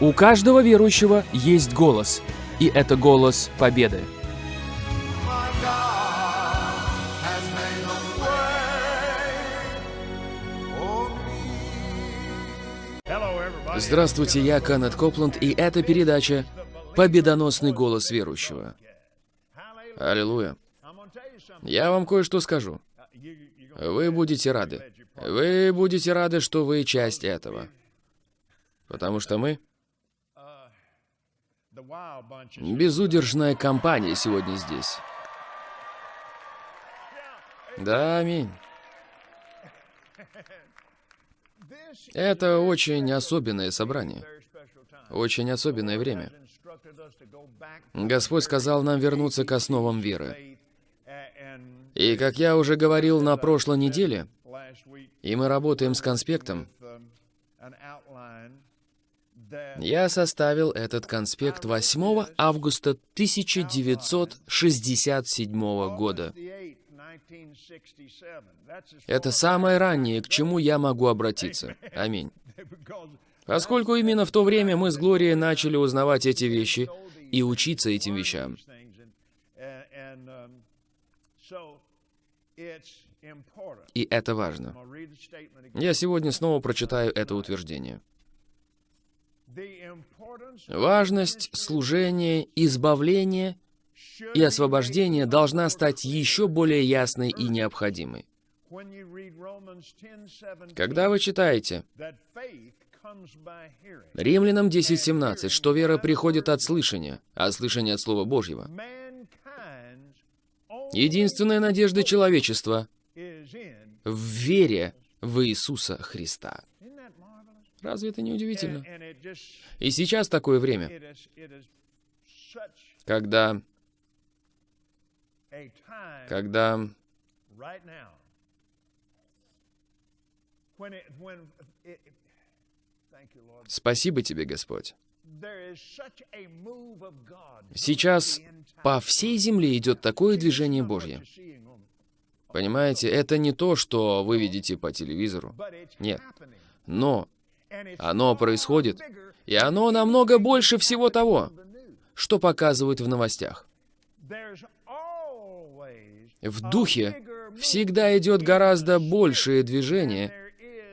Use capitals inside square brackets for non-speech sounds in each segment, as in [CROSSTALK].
У каждого верующего есть голос, и это голос победы. Здравствуйте, я Канет Копланд, и это передача «Победоносный голос верующего». Аллилуйя. Я вам кое-что скажу. Вы будете рады. Вы будете рады, что вы часть этого. Потому что мы безудержная компания сегодня здесь. Да, аминь. Это очень особенное собрание. Очень особенное время. Господь сказал нам вернуться к основам веры. И как я уже говорил на прошлой неделе, и мы работаем с конспектом, я составил этот конспект 8 августа 1967 года. Это самое раннее, к чему я могу обратиться. Аминь. Поскольку именно в то время мы с Глорией начали узнавать эти вещи и учиться этим вещам. И это важно. Я сегодня снова прочитаю это утверждение. Важность служения, избавления и освобождения должна стать еще более ясной и необходимой. Когда вы читаете Римлянам 10.17, что вера приходит от слышания, а слышание от Слова Божьего. Единственная надежда человечества в вере в Иисуса Христа. Разве это не удивительно? И сейчас такое время, когда, когда Спасибо тебе, Господь. Сейчас по всей земле идет такое движение Божье. Понимаете, это не то, что вы видите по телевизору. Нет. Но оно происходит, и оно намного больше всего того, что показывают в новостях. В духе всегда идет гораздо большее движение,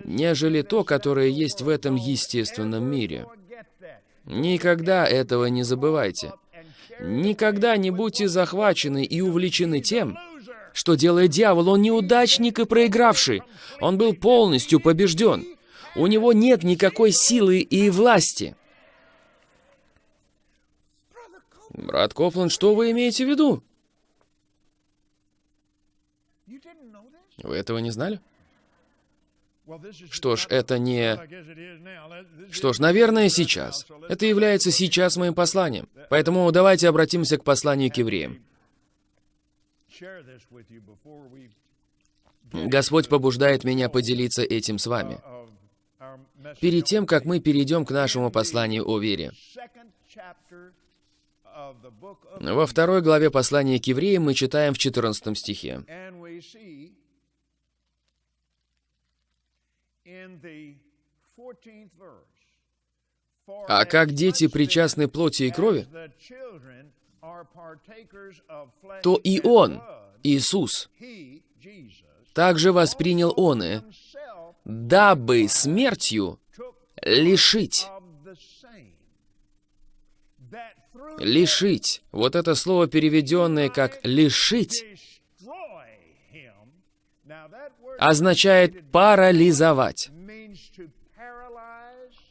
нежели то, которое есть в этом естественном мире. Никогда этого не забывайте. Никогда не будьте захвачены и увлечены тем, что делает дьявол. Он неудачник и проигравший. Он был полностью побежден. У него нет никакой силы и власти. Брат Кофланд, что вы имеете в виду? Вы этого не знали? Что ж, это не... Что ж, наверное, сейчас. Это является сейчас моим посланием. Поэтому давайте обратимся к посланию к евреям. Господь побуждает меня поделиться этим с вами. Перед тем, как мы перейдем к нашему посланию о вере. Во второй главе послания к евреям мы читаем в 14 стихе. А как дети причастны плоти и крови, то и Он, Иисус, также воспринял Он и, дабы смертью лишить. Лишить. Вот это слово, переведенное как «лишить», означает парализовать.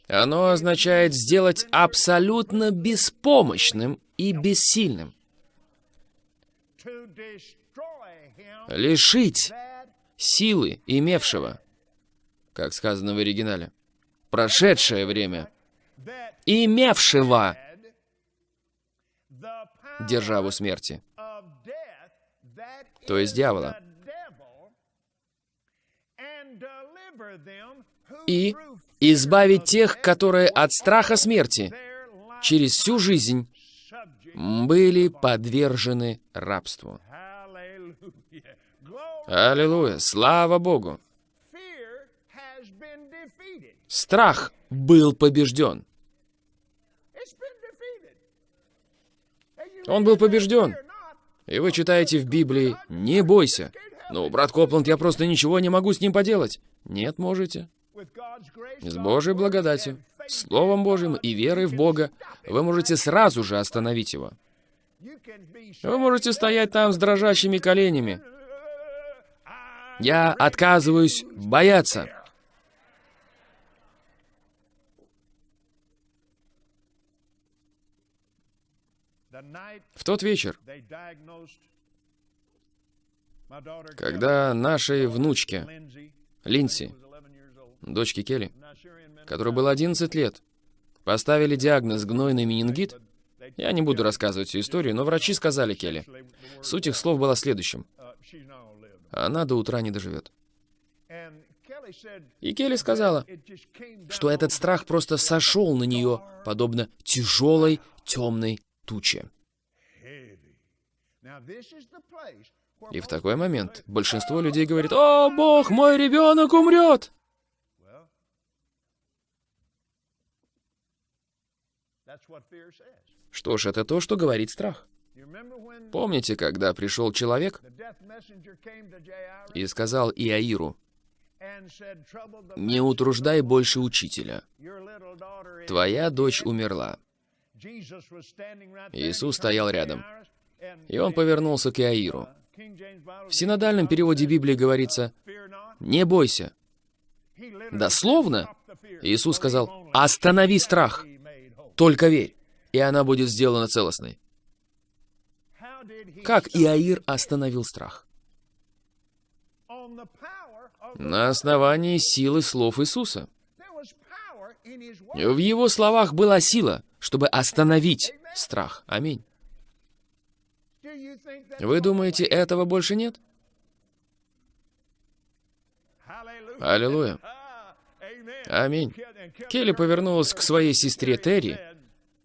Оно означает сделать абсолютно беспомощным и бессильным. Лишить силы имевшего, как сказано в оригинале, прошедшее время, имевшего державу смерти, то есть дьявола, и избавить тех, которые от страха смерти через всю жизнь были подвержены рабству. Аллилуйя, слава Богу. Страх был побежден. Он был побежден. И вы читаете в Библии «Не бойся». «Ну, брат Копланд, я просто ничего не могу с ним поделать». Нет, можете. С Божьей благодатью, Словом Божьим и верой в Бога вы можете сразу же остановить его. Вы можете стоять там с дрожащими коленями, я отказываюсь бояться. В тот вечер, когда нашей внучке, Линси, дочке Келли, которой было 11 лет, поставили диагноз гнойный менингит, я не буду рассказывать всю историю, но врачи сказали Келли. Суть их слов была следующим. Она до утра не доживет. И Келли сказала, что этот страх просто сошел на нее, подобно тяжелой темной туче. И в такой момент большинство людей говорит, «О, Бог, мой ребенок умрет!» Что ж, это то, что говорит страх. Помните, когда пришел человек и сказал Иаиру, «Не утруждай больше учителя. Твоя дочь умерла». Иисус стоял рядом, и он повернулся к Иаиру. В синодальном переводе Библии говорится «Не бойся». Дословно Иисус сказал «Останови страх, только верь, и она будет сделана целостной». Как Иаир остановил страх? На основании силы слов Иисуса. В его словах была сила, чтобы остановить страх. Аминь. Вы думаете, этого больше нет? Аллилуйя. Аминь. Келли повернулась к своей сестре Терри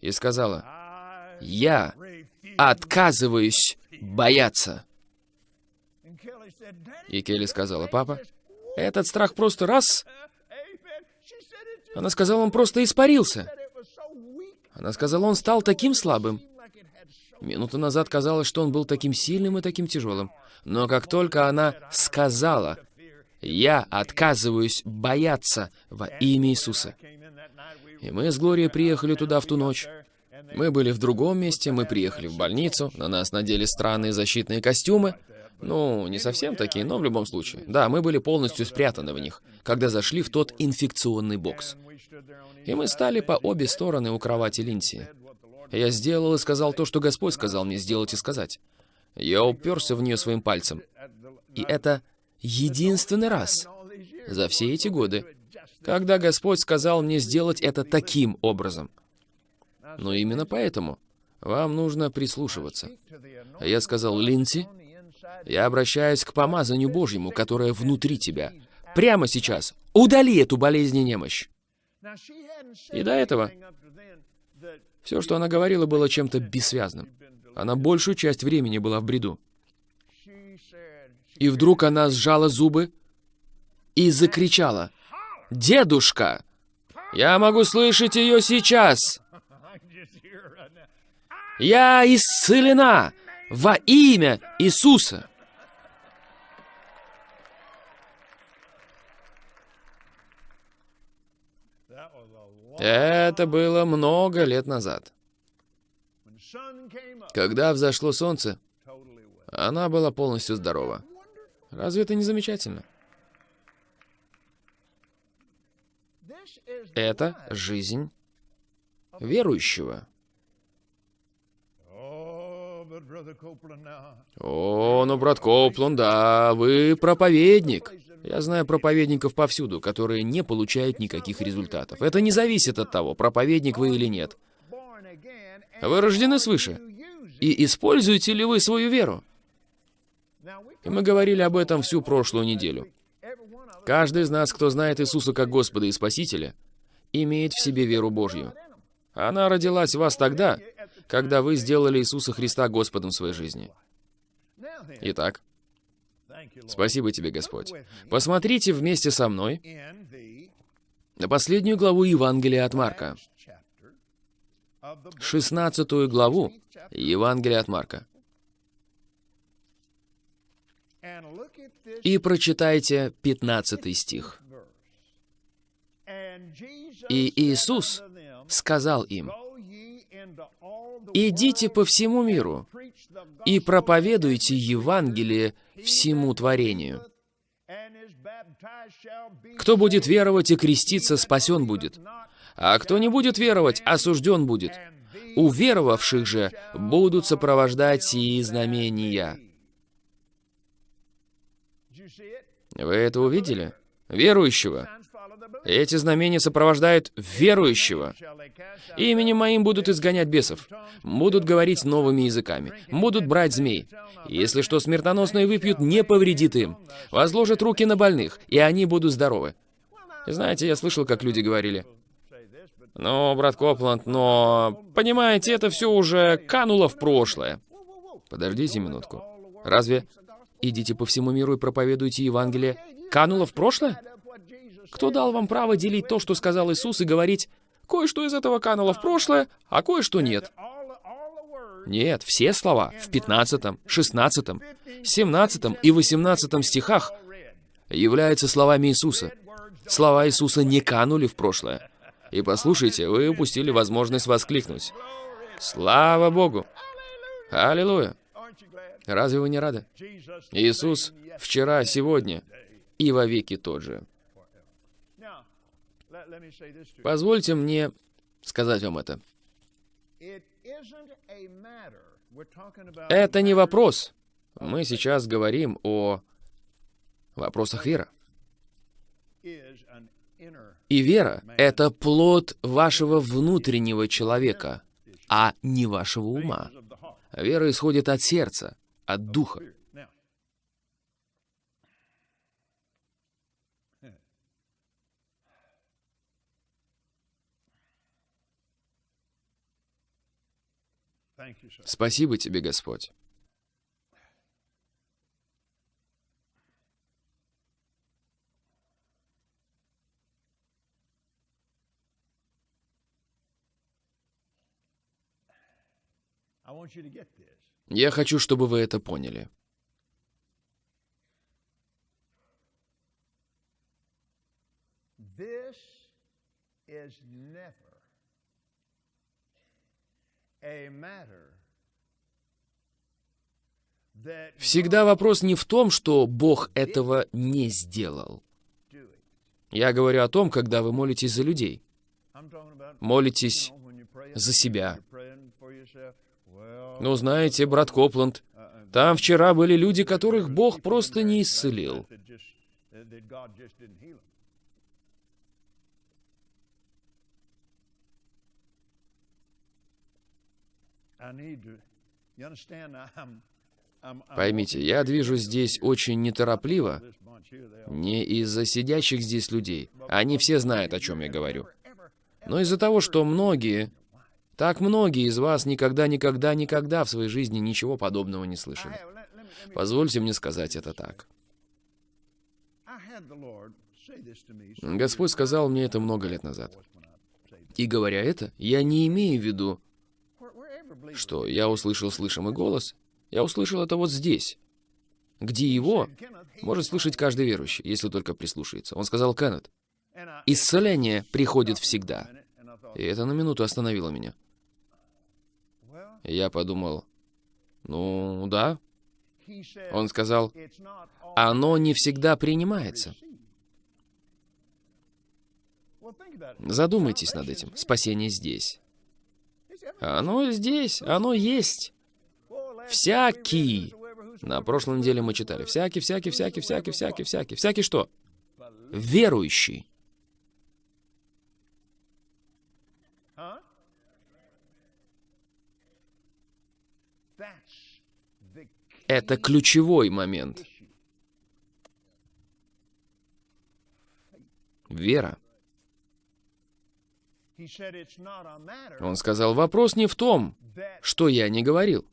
и сказала, «Я отказываюсь бояться». И Келли сказала, «Папа, этот страх просто раз...» Она сказала, он просто испарился. Она сказала, он стал таким слабым. Минуту назад казалось, что он был таким сильным и таким тяжелым. Но как только она сказала, «Я отказываюсь бояться во имя Иисуса», и мы с Глорией приехали туда в ту ночь. Мы были в другом месте, мы приехали в больницу, на нас надели странные защитные костюмы. Ну, не совсем такие, но в любом случае. Да, мы были полностью спрятаны в них, когда зашли в тот инфекционный бокс. И мы стали по обе стороны у кровати Линси. Я сделал и сказал то, что Господь сказал мне сделать и сказать. Я уперся в нее своим пальцем. И это единственный раз за все эти годы, когда Господь сказал мне сделать это таким образом. Но именно поэтому вам нужно прислушиваться. Я сказал, Линси, я обращаюсь к помазанию Божьему, которое внутри тебя. Прямо сейчас удали эту болезнь и немощь. И до этого все, что она говорила, было чем-то бессвязным. Она большую часть времени была в бреду. И вдруг она сжала зубы и закричала. «Дедушка! Я могу слышать ее сейчас! Я исцелена во имя Иисуса!» Это было много лет назад. Когда взошло солнце, она была полностью здорова. Разве это не замечательно? Это жизнь верующего. О, ну, брат Коплан, да, вы проповедник. Я знаю проповедников повсюду, которые не получают никаких результатов. Это не зависит от того, проповедник вы или нет. Вы рождены свыше. И используете ли вы свою веру? И мы говорили об этом всю прошлую неделю. Каждый из нас, кто знает Иисуса как Господа и Спасителя, имеет в себе веру Божью. Она родилась в вас тогда, когда вы сделали Иисуса Христа Господом своей жизни. Итак, спасибо тебе, Господь. Посмотрите вместе со мной на последнюю главу Евангелия от Марка. 16 главу Евангелия от Марка. И прочитайте 15 стих. И Иисус сказал им, «Идите по всему миру и проповедуйте Евангелие всему творению. Кто будет веровать и креститься, спасен будет, а кто не будет веровать, осужден будет. У веровавших же будут сопровождать сии знамения». Вы это увидели? Верующего. Эти знамения сопровождают верующего. Именем моим будут изгонять бесов, будут говорить новыми языками, будут брать змей. Если что смертоносное выпьют, не повредит им. Возложат руки на больных, и они будут здоровы. Знаете, я слышал, как люди говорили. Ну, брат Копланд, но... Понимаете, это все уже кануло в прошлое. Подождите минутку. Разве идите по всему миру и проповедуйте Евангелие кануло в прошлое? Кто дал вам право делить то, что сказал Иисус, и говорить, кое-что из этого кануло в прошлое, а кое-что нет? Нет, все слова в 15, 16, 17 и 18 стихах являются словами Иисуса. Слова Иисуса не канули в прошлое. И послушайте, вы упустили возможность воскликнуть. Слава Богу! Аллилуйя! Разве вы не рады? Иисус вчера, сегодня и вовеки тот же. Позвольте мне сказать вам это. Это не вопрос. Мы сейчас говорим о вопросах веры. И вера — это плод вашего внутреннего человека, а не вашего ума. Вера исходит от сердца, от духа. Спасибо тебе, Господь. Я хочу, чтобы вы это поняли. Всегда вопрос не в том, что Бог этого не сделал. Я говорю о том, когда вы молитесь за людей. Молитесь за себя. Ну, знаете, брат Копланд, там вчера были люди, которых Бог просто не исцелил. Поймите, я движусь здесь очень неторопливо, не из-за сидящих здесь людей. Они все знают, о чем я говорю. Но из-за того, что многие, так многие из вас никогда, никогда, никогда в своей жизни ничего подобного не слышали. Позвольте мне сказать это так. Господь сказал мне это много лет назад. И говоря это, я не имею в виду что я услышал слышимый голос, я услышал это вот здесь, где его может слышать каждый верующий, если только прислушается. Он сказал, Кеннет, исцеление приходит всегда. И это на минуту остановило меня. Я подумал, ну да. Он сказал, оно не всегда принимается. Задумайтесь над этим. Спасение здесь. Оно здесь, оно есть. Всякий. На прошлой неделе мы читали. Всякий, всякий, всякий, всякий, всякий, всякий. Всякий что? Верующий. Это ключевой момент. Вера. Он сказал, вопрос не в том, что я не говорил.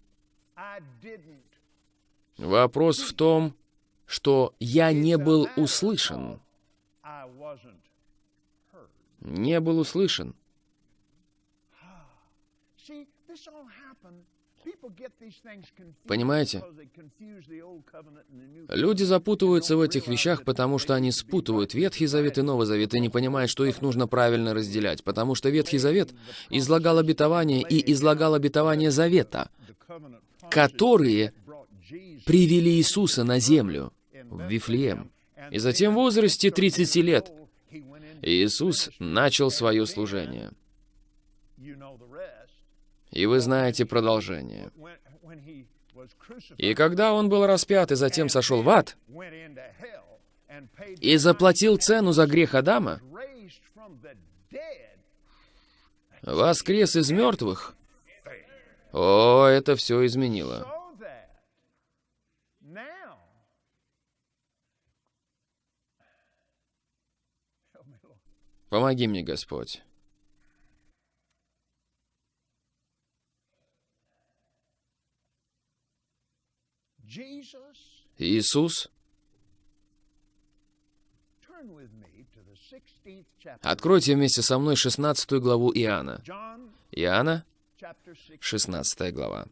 Вопрос в том, что я не был услышан. Не был услышан. Понимаете? Люди запутываются в этих вещах, потому что они спутывают Ветхий Завет и Новый Завет и не понимают, что их нужно правильно разделять, потому что Ветхий Завет излагал обетование и излагал обетование Завета, которые привели Иисуса на землю, в Вифлеем. И затем в возрасте 30 лет Иисус начал свое служение. И вы знаете продолжение. И когда он был распят и затем сошел в ад, и заплатил цену за грех Адама, воскрес из мертвых, о, это все изменило. Помоги мне, Господь. Иисус, откройте вместе со мной 16 главу Иоанна. Иоанна, 16 глава.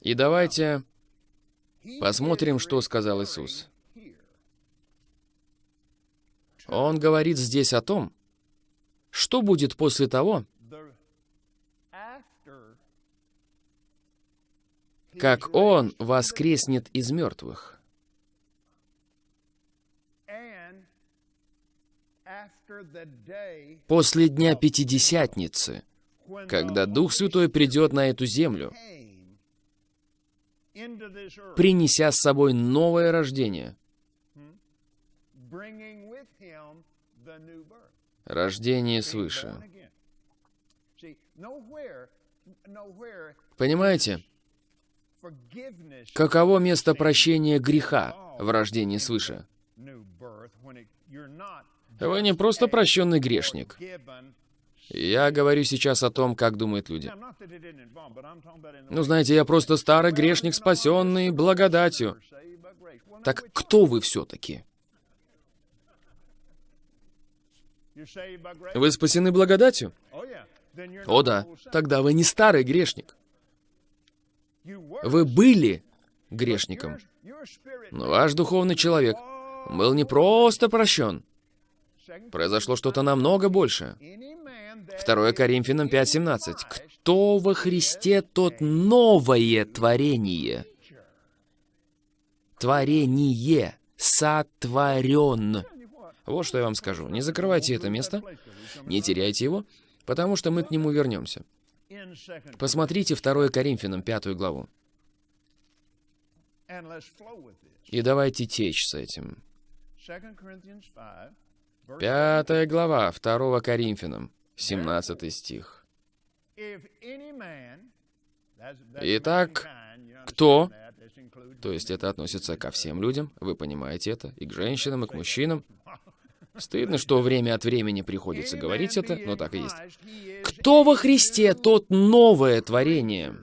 И давайте посмотрим, что сказал Иисус. Он говорит здесь о том, что будет после того, как Он воскреснет из мертвых. После Дня Пятидесятницы, когда Дух Святой придет на эту землю, принеся с собой новое рождение. Рождение свыше. Понимаете? Каково место прощения греха в рождении свыше? Вы не просто прощенный грешник. Я говорю сейчас о том, как думают люди. Ну, знаете, я просто старый грешник, спасенный благодатью. Так кто вы все-таки? Вы спасены благодатью? О да, тогда вы не старый грешник. Вы были грешником. Но ваш духовный человек был не просто прощен. Произошло что-то намного большее. 2 Коринфянам 5.17. «Кто во Христе, тот новое творение». Творение. Сотворен. Вот что я вам скажу. Не закрывайте это место, не теряйте его, потому что мы к нему вернемся. Посмотрите 2 Коринфянам 5 главу. И давайте течь с этим. Пятая глава 2 Коринфянам. 17 стих. Итак, кто, то есть это относится ко всем людям, вы понимаете это, и к женщинам, и к мужчинам. [LAUGHS] Стыдно, что время от времени приходится говорить это, но так и есть. Кто во Христе, тот новое творение.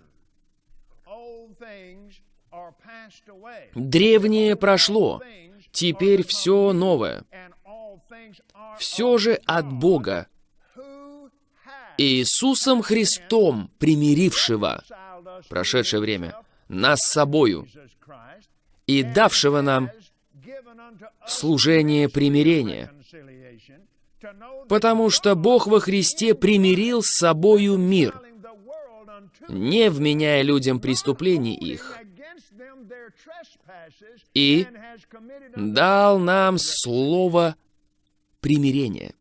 Древнее прошло, теперь все новое. Все же от Бога, Иисусом Христом, примирившего прошедшее время нас с собою и давшего нам служение примирения, потому что Бог во Христе примирил с собою мир, не вменяя людям преступлений их, и дал нам слово примирения.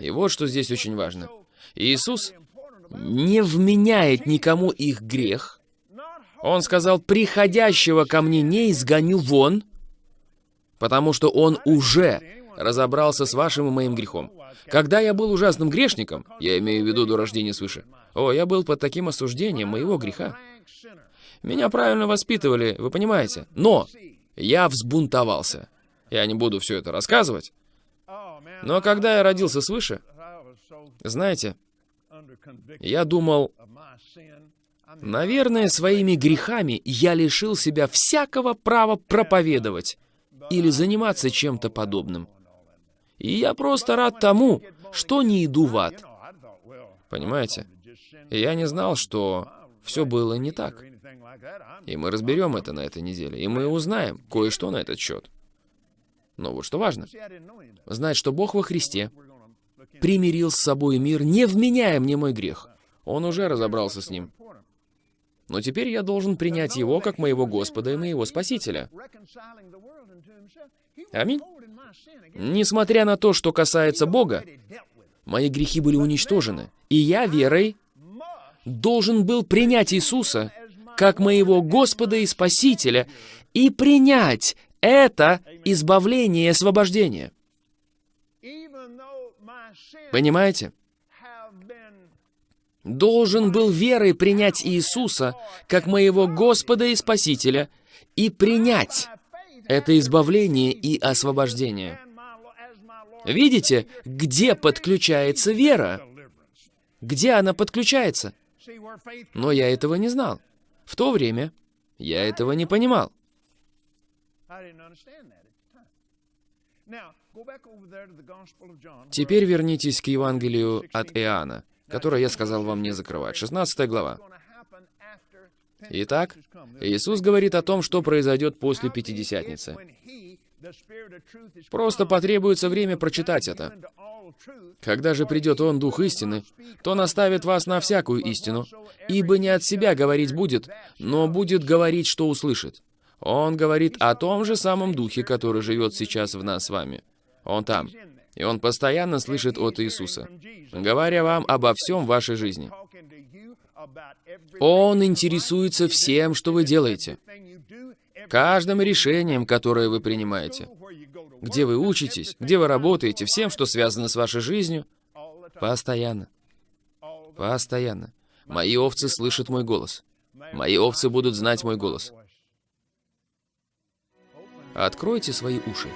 И вот что здесь очень важно. Иисус не вменяет никому их грех. Он сказал, приходящего ко мне не изгоню вон, потому что он уже разобрался с вашим и моим грехом. Когда я был ужасным грешником, я имею в виду до рождения свыше, о, я был под таким осуждением моего греха. Меня правильно воспитывали, вы понимаете? Но я взбунтовался. Я не буду все это рассказывать. Но когда я родился свыше, знаете, я думал, наверное, своими грехами я лишил себя всякого права проповедовать или заниматься чем-то подобным. И я просто рад тому, что не иду в ад. Понимаете? Я не знал, что все было не так. И мы разберем это на этой неделе, и мы узнаем кое-что на этот счет. Но вот что важно. Знать, что Бог во Христе примирил с собой мир, не вменяя мне мой грех. Он уже разобрался с ним. Но теперь я должен принять Его как моего Господа и моего Спасителя. Аминь. Несмотря на то, что касается Бога, мои грехи были уничтожены, и я верой должен был принять Иисуса как моего Господа и Спасителя и принять это избавление и освобождение. Понимаете? Должен был верой принять Иисуса как моего Господа и Спасителя и принять это избавление и освобождение. Видите, где подключается вера? Где она подключается? Но я этого не знал. В то время я этого не понимал. Теперь вернитесь к Евангелию от Иоанна, которое я сказал вам не закрывать. 16 глава. Итак, Иисус говорит о том, что произойдет после Пятидесятницы. Просто потребуется время прочитать это. Когда же придет Он, Дух истины, то наставит вас на всякую истину, ибо не от себя говорить будет, но будет говорить, что услышит. Он говорит о том же самом Духе, который живет сейчас в нас с вами. Он там. И Он постоянно слышит от Иисуса, говоря вам обо всем в вашей жизни. Он интересуется всем, что вы делаете, каждым решением, которое вы принимаете, где вы учитесь, где вы работаете, всем, что связано с вашей жизнью, постоянно. Постоянно. Мои овцы слышат мой голос. Мои овцы будут знать мой голос. Откройте свои уши.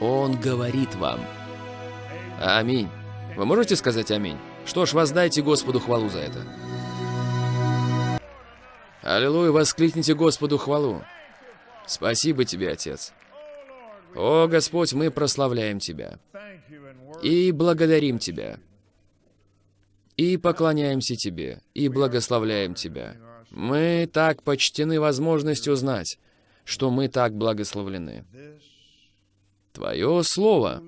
Он говорит вам. Аминь. Вы можете сказать аминь? Что ж, воздайте Господу хвалу за это. Аллилуйя, воскликните Господу хвалу. Спасибо тебе, Отец. О, Господь, мы прославляем Тебя. И благодарим Тебя. И поклоняемся Тебе. И благословляем Тебя. Мы так почтены возможностью знать, что мы так благословлены. Твое Слово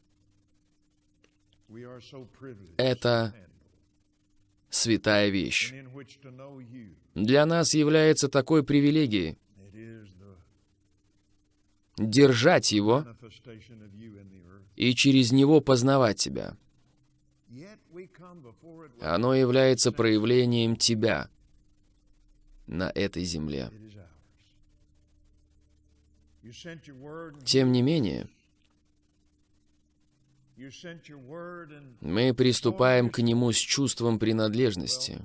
— это святая вещь. Для нас является такой привилегией держать его и через него познавать тебя. Оно является проявлением тебя на этой земле. Тем не менее, мы приступаем к Нему с чувством принадлежности.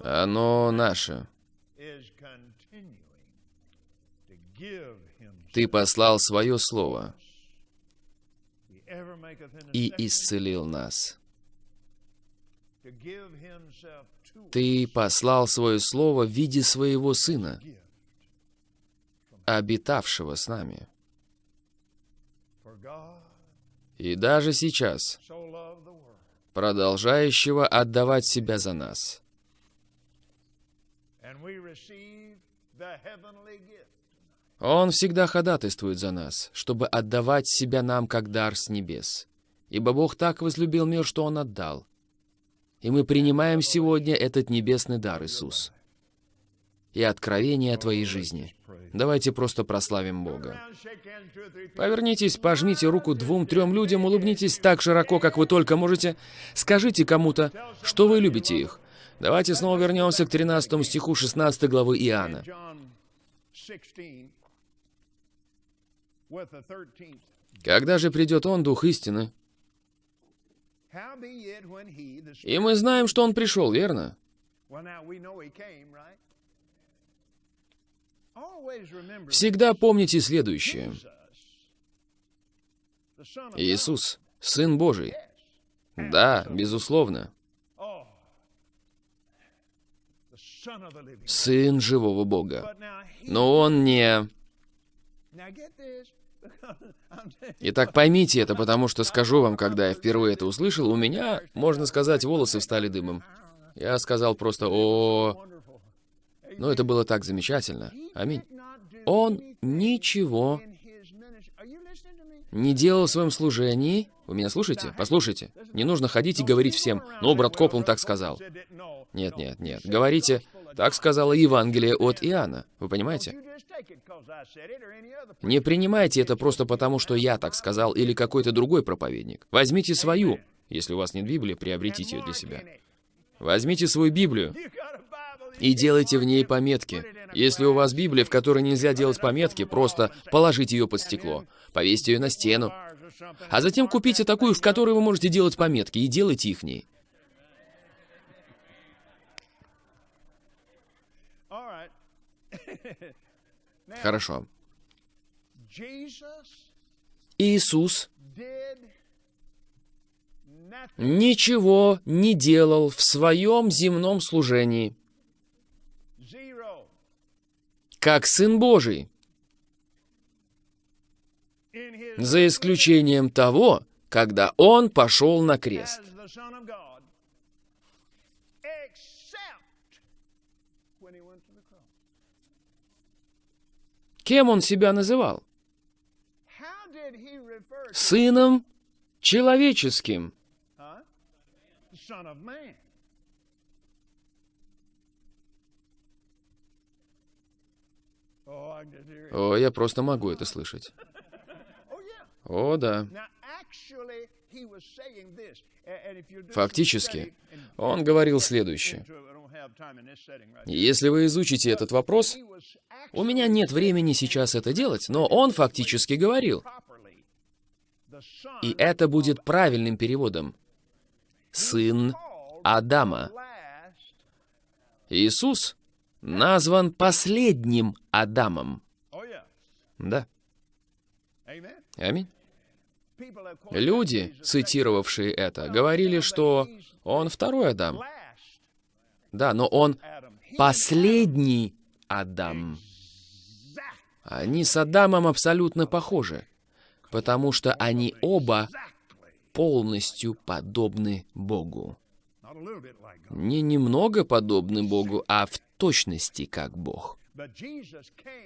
Оно наше. Ты послал свое слово и исцелил нас. Ты послал свое слово в виде своего Сына, обитавшего с нами. И даже сейчас, продолжающего отдавать себя за нас. Он всегда ходатайствует за нас, чтобы отдавать себя нам как дар с небес. Ибо Бог так возлюбил мир, что Он отдал. И мы принимаем сегодня этот небесный дар, Иисус. И откровение о Твоей жизни. Давайте просто прославим Бога. Повернитесь, пожмите руку двум-трем людям, улыбнитесь так широко, как вы только можете. Скажите кому-то, что вы любите их. Давайте снова вернемся к 13 стиху 16 главы Иоанна. Когда же придет Он, Дух истины? И мы знаем, что Он пришел, верно? Всегда помните следующее. Иисус, Сын Божий. Да, безусловно. Сын живого Бога. Но Он не... Итак, поймите это, потому что скажу вам, когда я впервые это услышал, у меня, можно сказать, волосы встали дымом. Я сказал просто «О...» Но это было так замечательно. Аминь. Он ничего не делал в своем служении. Вы меня слушаете? Послушайте. Не нужно ходить и говорить всем, «Ну, брат Коплан так сказал». Нет, нет, нет. Говорите, так сказала Евангелие от Иоанна. Вы понимаете? Не принимайте это просто потому, что я так сказал или какой-то другой проповедник. Возьмите свою. Если у вас нет Библии, приобретите ее для себя. Возьмите свою Библию и делайте в ней пометки. Если у вас Библия, в которой нельзя делать пометки, просто положите ее под стекло, повесьте ее на стену, а затем купите такую, в которой вы можете делать пометки, и делайте их ней. Хорошо. Иисус ничего не делал в своем земном служении, как Сын Божий, за исключением того, когда Он пошел на крест. Кем он себя называл? Сыном человеческим. О, я просто могу это слышать. О, да. Фактически, он говорил следующее. Если вы изучите этот вопрос, у меня нет времени сейчас это делать, но он фактически говорил. И это будет правильным переводом. Сын Адама. Иисус назван последним Адамом. Да. Аминь. Люди, цитировавшие это, говорили, что он второй Адам. Да, но он последний Адам. Они с Адамом абсолютно похожи, потому что они оба полностью подобны Богу. Не немного подобны Богу, а в точности как Бог.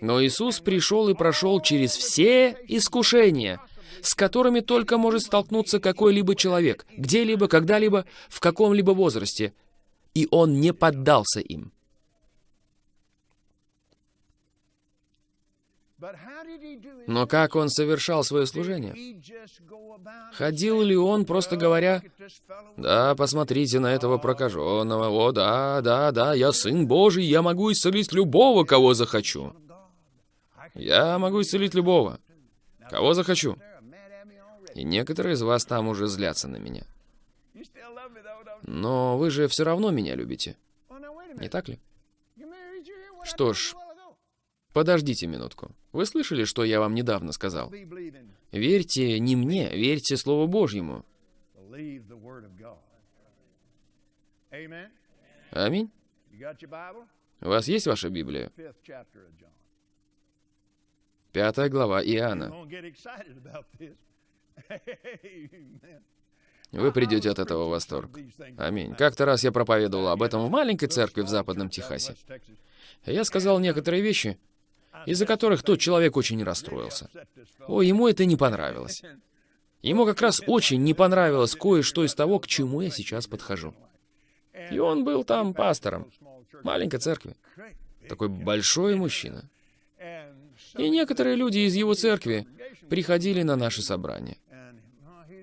Но Иисус пришел и прошел через все искушения, с которыми только может столкнуться какой-либо человек, где-либо, когда-либо, в каком-либо возрасте, и Он не поддался им. Но как он совершал свое служение? Ходил ли он, просто говоря, «Да, посмотрите на этого прокаженного, о, да, да, да, я Сын Божий, я могу исцелить любого, кого захочу. Я могу исцелить любого, кого захочу». И некоторые из вас там уже злятся на меня. Но вы же все равно меня любите. Не так ли? Что ж, Подождите минутку. Вы слышали, что я вам недавно сказал? Верьте не мне, верьте Слову Божьему. Аминь. У вас есть ваша Библия? Пятая глава Иоанна. Вы придете от этого в восторг. Аминь. Как-то раз я проповедовал об этом в маленькой церкви в Западном Техасе. Я сказал некоторые вещи, из-за которых тот человек очень расстроился. О, ему это не понравилось. Ему как раз очень не понравилось кое-что из того, к чему я сейчас подхожу. И он был там пастором маленькой церкви. Такой большой мужчина. И некоторые люди из его церкви приходили на наши собрания.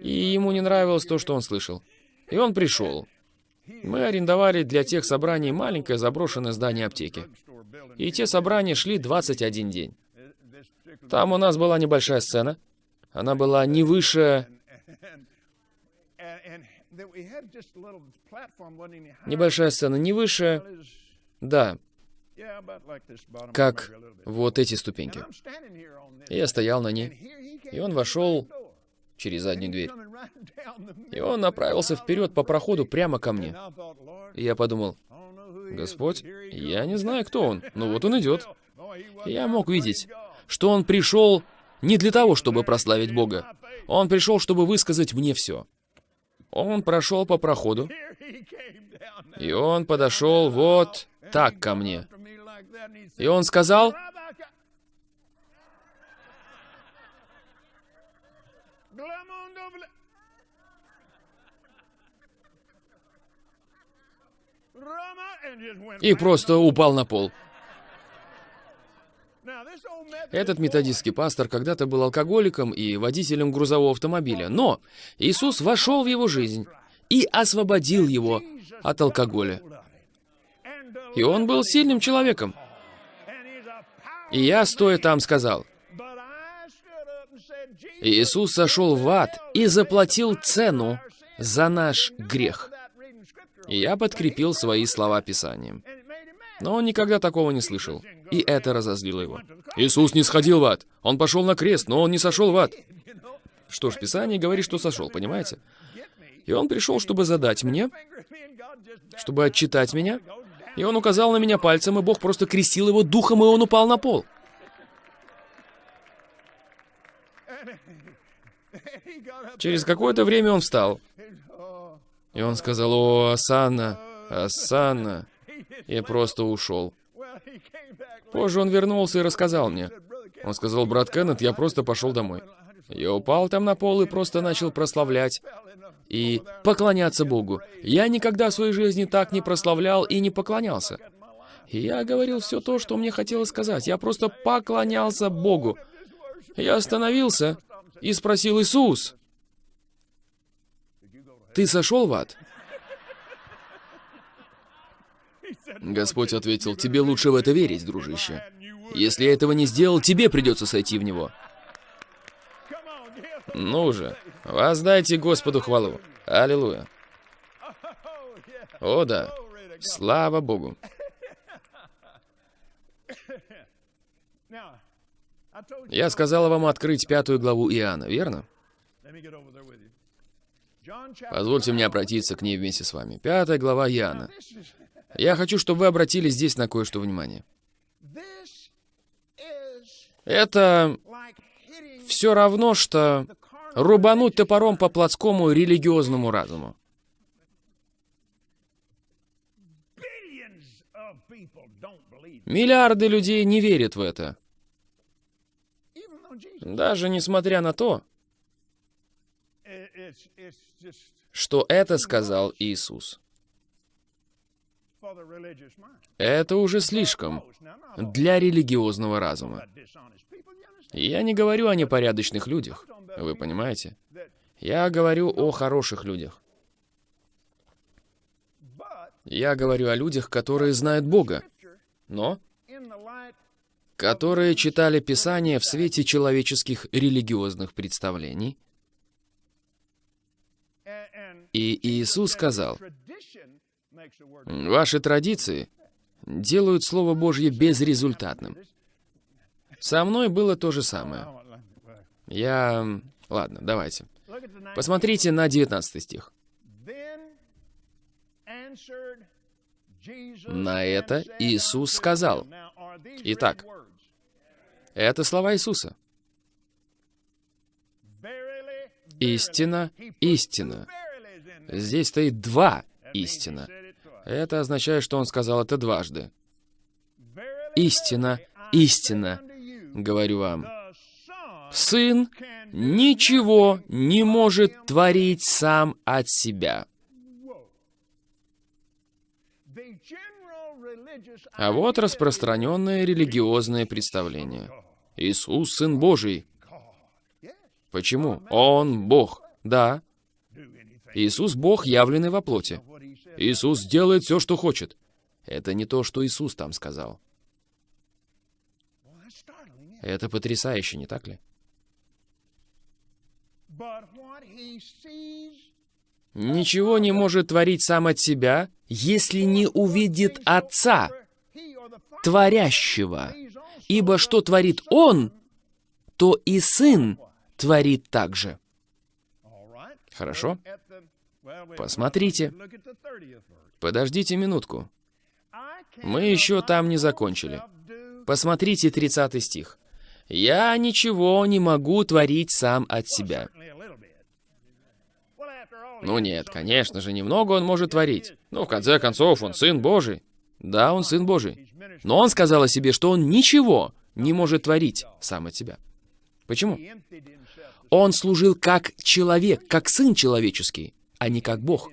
И ему не нравилось то, что он слышал. И он пришел. Мы арендовали для тех собраний маленькое заброшенное здание аптеки. И те собрания шли 21 день. Там у нас была небольшая сцена. Она была не выше... Небольшая сцена не выше... Да. как вот эти ступеньки. Я стоял на ней, и он вошел через заднюю дверь. [LAUGHS] И он направился вперед по проходу прямо ко мне. И я подумал, Господь, я не знаю, кто он, но вот он идет. И [LAUGHS] я мог видеть, что он пришел не для того, чтобы прославить Бога. Он пришел, чтобы высказать мне все. Он прошел по проходу, и он подошел вот так ко мне. И он сказал, и просто упал на пол. Этот методистский пастор когда-то был алкоголиком и водителем грузового автомобиля, но Иисус вошел в его жизнь и освободил его от алкоголя. И он был сильным человеком. И я, стоя там, сказал, Иисус сошел в ад и заплатил цену за наш грех. И я подкрепил свои слова Писанием. Но он никогда такого не слышал. И это разозлило его. Иисус не сходил в ад. Он пошел на крест, но он не сошел в ад. Что ж, Писание говорит, что сошел, понимаете? И он пришел, чтобы задать мне, чтобы отчитать меня. И он указал на меня пальцем, и Бог просто крестил его духом, и он упал на пол. Через какое-то время он встал. И он сказал, «О, Асанна, Асанна!» И просто ушел. Позже он вернулся и рассказал мне. Он сказал, «Брат Кеннет, я просто пошел домой». Я упал там на пол и просто начал прославлять и поклоняться Богу. Я никогда в своей жизни так не прославлял и не поклонялся. И я говорил все то, что мне хотелось сказать. Я просто поклонялся Богу. Я остановился и спросил Иисус, «Ты сошел в ад?» Господь ответил, «Тебе лучше в это верить, дружище. Если я этого не сделал, тебе придется сойти в него». Ну же, воздайте Господу хвалу. Аллилуйя. О да, слава Богу. Я сказала вам открыть пятую главу Иоанна, верно? Позвольте мне обратиться к ней вместе с вами. Пятая глава Иоанна. Я хочу, чтобы вы обратили здесь на кое-что внимание. Это все равно, что рубануть топором по плотскому религиозному разуму. Миллиарды людей не верят в это. Даже несмотря на то, что это сказал Иисус. Это уже слишком для религиозного разума. Я не говорю о непорядочных людях, вы понимаете? Я говорю о хороших людях. Я говорю о людях, которые знают Бога, но которые читали Писание в свете человеческих религиозных представлений. И Иисус сказал, «Ваши традиции делают Слово Божье безрезультатным. Со мной было то же самое. Я... Ладно, давайте. Посмотрите на 19 стих. На это Иисус сказал. Итак, это слова Иисуса. Истина, истина. Здесь стоит два истина. Это означает, что он сказал это дважды. Истина, истина, говорю вам. Сын ничего не может творить сам от себя. А вот распространенное религиозное представление. Иисус — Сын Божий. Почему? Он Бог. Да. Иисус — Бог, явленный во плоти. Иисус делает все, что хочет. Это не то, что Иисус там сказал. Это потрясающе, не так ли? Ничего не может творить сам от себя, если не увидит Отца, творящего. Ибо что творит Он, то и Сын творит так же. Хорошо? Посмотрите. Подождите минутку. Мы еще там не закончили. Посмотрите 30 стих. «Я ничего не могу творить сам от себя». Ну нет, конечно же, немного он может творить. Но в конце концов, он Сын Божий. Да, он Сын Божий. Но он сказал о себе, что он ничего не может творить сам от себя. Почему? Он служил как человек, как Сын человеческий, а не как Бог.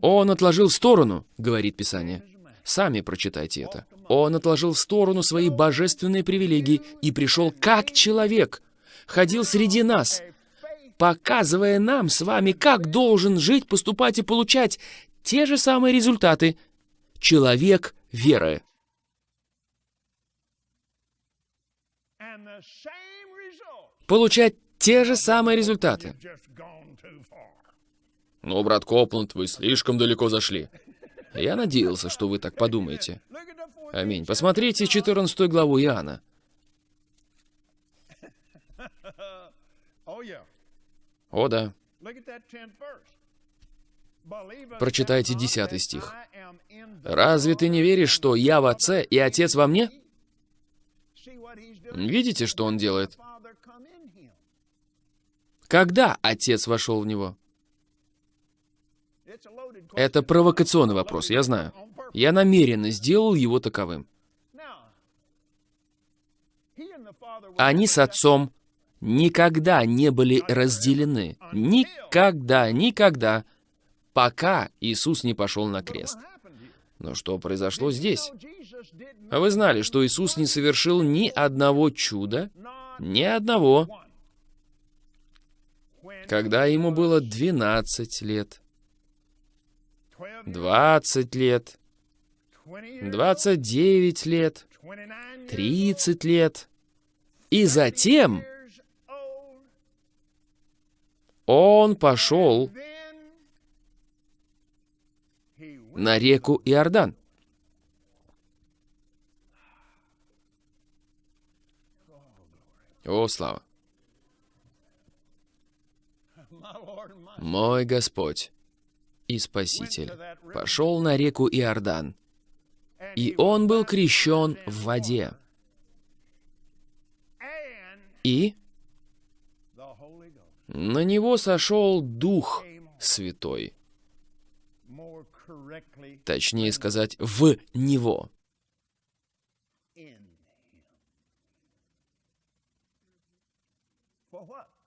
Он отложил в сторону, говорит Писание. Сами прочитайте это. Он отложил в сторону свои божественные привилегии и пришел как человек, ходил среди нас, показывая нам с вами, как должен жить, поступать и получать те же самые результаты. Человек веры. Получать те же самые результаты. Ну, брат Копланд, вы слишком далеко зашли. Я надеялся, что вы так подумаете. Аминь. Посмотрите 14 главу Иоанна. [LAUGHS] О, да. Прочитайте 10 стих. «Разве ты не веришь, что я в Отце и Отец во мне?» Видите, что он делает? Когда Отец вошел в него? Это провокационный вопрос, я знаю. Я намеренно сделал его таковым. Они с Отцом никогда не были разделены. Никогда, никогда. Пока Иисус не пошел на крест. Но что произошло здесь? Вы знали, что Иисус не совершил ни одного чуда, ни одного, когда ему было 12 лет, 20 лет, 29 лет, 30 лет. И затем он пошел на реку Иордан. О, слава! Мой Господь и Спаситель пошел на реку Иордан, и он был крещен в воде. И на него сошел Дух Святой. Точнее сказать, в него.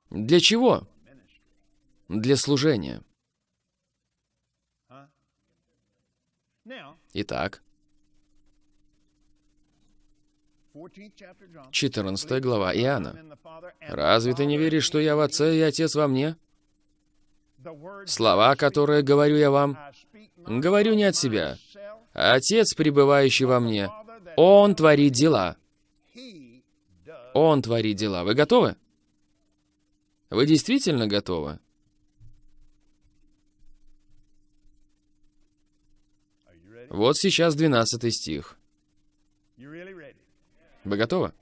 Для чего? Для служения. Итак, 14 глава Иоанна. «Разве ты не веришь, что я в Отце и Отец во мне? Слова, которые говорю я вам, говорю не от себя. Отец, пребывающий во мне, Он творит дела. Он творит дела. Вы готовы? Вы действительно готовы? Вот сейчас 12 стих. Вы готовы?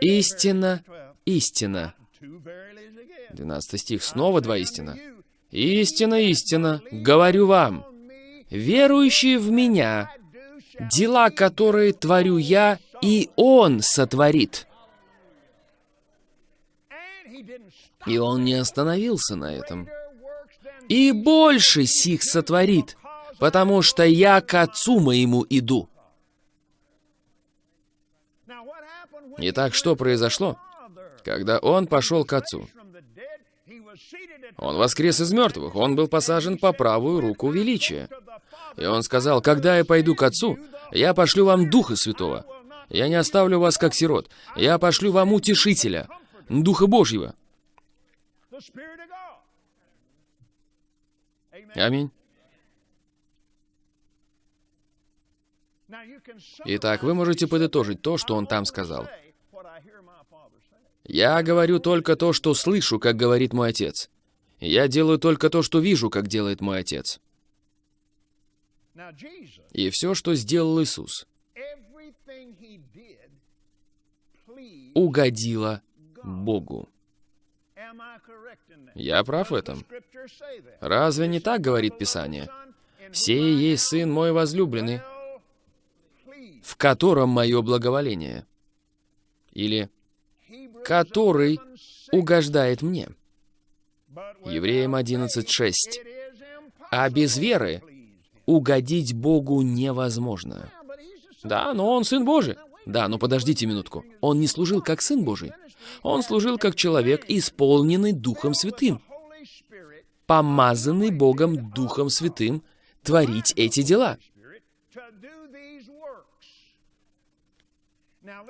Истина, истина. 12 стих, снова два истина. Истина, истина, говорю вам, верующие в меня, дела, которые творю я, и Он сотворит. И Он не остановился на этом. И больше сих сотворит, потому что я к Отцу моему иду. Итак, что произошло? Когда он пошел к Отцу. Он воскрес из мертвых, он был посажен по правую руку величия. И он сказал, «Когда я пойду к Отцу, я пошлю вам Духа Святого. Я не оставлю вас как сирот. Я пошлю вам Утешителя, Духа Божьего». Аминь. Итак, вы можете подытожить то, что он там сказал. Я говорю только то, что слышу, как говорит мой отец. Я делаю только то, что вижу, как делает мой отец. И все, что сделал Иисус, угодило Богу. Я прав в этом. Разве не так говорит Писание? «Сей есть Сын мой возлюбленный, в котором мое благоволение». Или «который угождает мне». Евреям 11.6. А без веры угодить Богу невозможно. Да, но он Сын Божий. Да, но подождите минутку. Он не служил как Сын Божий. Он служил как человек, исполненный Духом Святым, помазанный Богом Духом Святым творить эти дела.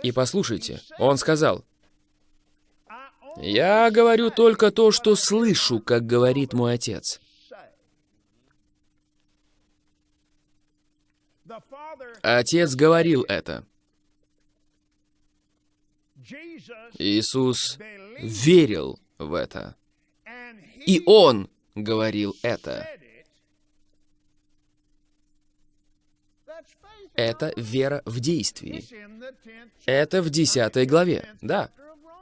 И послушайте, он сказал, «Я говорю только то, что слышу, как говорит мой Отец». Отец говорил это. Иисус верил в это. И Он говорил это. Это вера в действии. Это в 10 главе, да.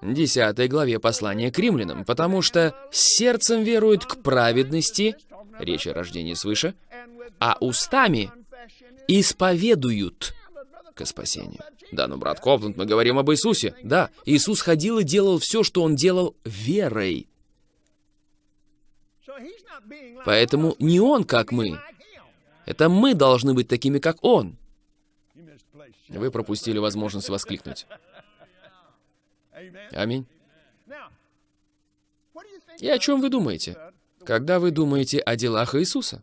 10 главе послания к римлянам, потому что сердцем веруют к праведности, речь о рождении свыше, а устами исповедуют к спасению. Да, но, брат Копланд, мы говорим об Иисусе. Да, Иисус ходил и делал все, что Он делал верой. Поэтому не Он, как мы. Это мы должны быть такими, как Он. Вы пропустили возможность воскликнуть. Аминь. И о чем вы думаете, когда вы думаете о делах Иисуса?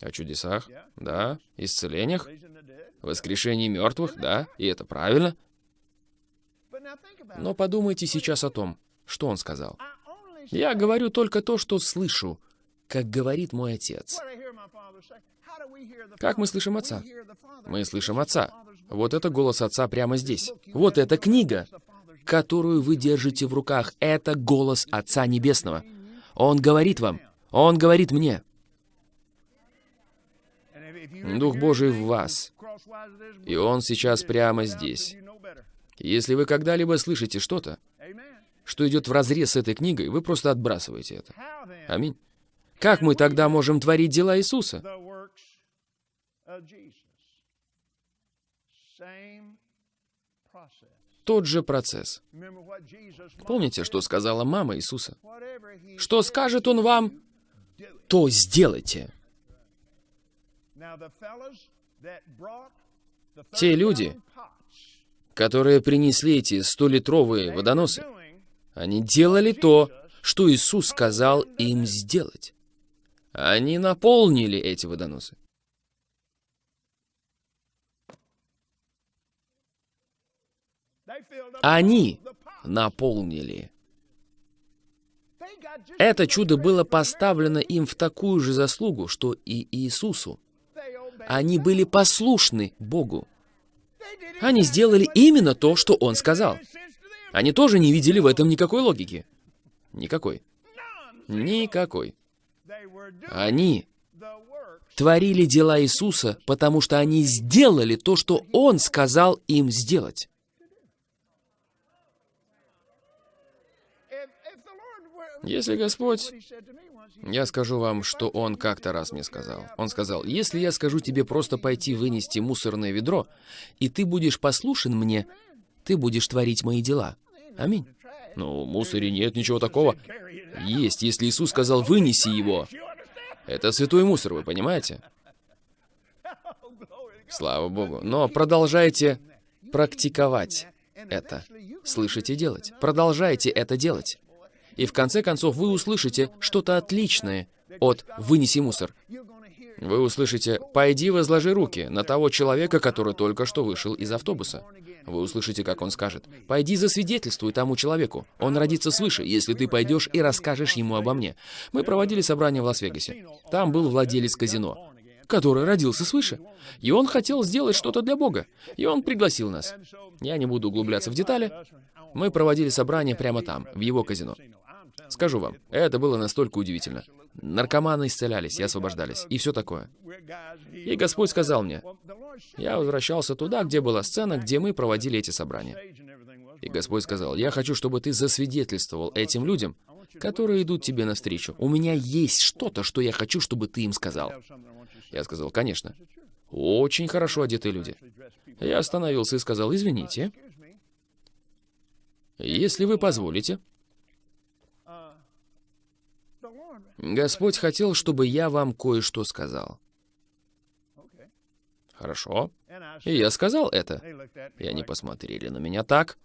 О чудесах, да, исцелениях, воскрешении мертвых, да, и это правильно. Но подумайте сейчас о том, что он сказал. Я говорю только то, что слышу, как говорит мой отец. Как мы слышим Отца? Мы слышим Отца. Вот это голос Отца прямо здесь. Вот эта книга, которую вы держите в руках. Это голос Отца Небесного. Он говорит вам. Он говорит мне. Дух Божий в вас. И Он сейчас прямо здесь. Если вы когда-либо слышите что-то, что идет вразрез с этой книгой, вы просто отбрасываете это. Аминь. Как мы тогда можем творить дела Иисуса? Тот же процесс. Помните, что сказала мама Иисуса? Что скажет Он вам, то сделайте. Те люди, которые принесли эти столитровые водоносы, они делали то, что Иисус сказал им сделать. Они наполнили эти водоносы. Они наполнили. Это чудо было поставлено им в такую же заслугу, что и Иисусу. Они были послушны Богу. Они сделали именно то, что Он сказал. Они тоже не видели в этом никакой логики. Никакой. Никакой. Они творили дела Иисуса, потому что они сделали то, что Он сказал им сделать. Если Господь... Я скажу вам, что Он как-то раз мне сказал. Он сказал, если я скажу тебе просто пойти вынести мусорное ведро, и ты будешь послушен мне, ты будешь творить мои дела. Аминь. Ну, в мусоре нет ничего такого. Есть, если Иисус сказал, вынеси его. Это святой мусор, вы понимаете? Слава Богу. Но продолжайте практиковать это. Слышите делать. Продолжайте это делать. И в конце концов вы услышите что-то отличное от «вынеси мусор». Вы услышите «пойди возложи руки» на того человека, который только что вышел из автобуса. Вы услышите, как он скажет «пойди засвидетельствуй тому человеку, он родится свыше, если ты пойдешь и расскажешь ему обо мне». Мы проводили собрание в Лас-Вегасе. Там был владелец казино, который родился свыше. И он хотел сделать что-то для Бога. И он пригласил нас. Я не буду углубляться в детали. Мы проводили собрание прямо там, в его казино. Скажу вам, это было настолько удивительно. наркоманы исцелялись и освобождались, и все такое. И Господь сказал мне, я возвращался туда, где была сцена, где мы проводили эти собрания. И Господь сказал, я хочу, чтобы ты засвидетельствовал этим людям, которые идут тебе навстречу. У меня есть что-то, что я хочу, чтобы ты им сказал. Я сказал, конечно. Очень хорошо одетые люди. Я остановился и сказал, извините, если вы позволите. Господь хотел, чтобы я вам кое-что сказал. Хорошо. И я сказал это. И они посмотрели на меня так,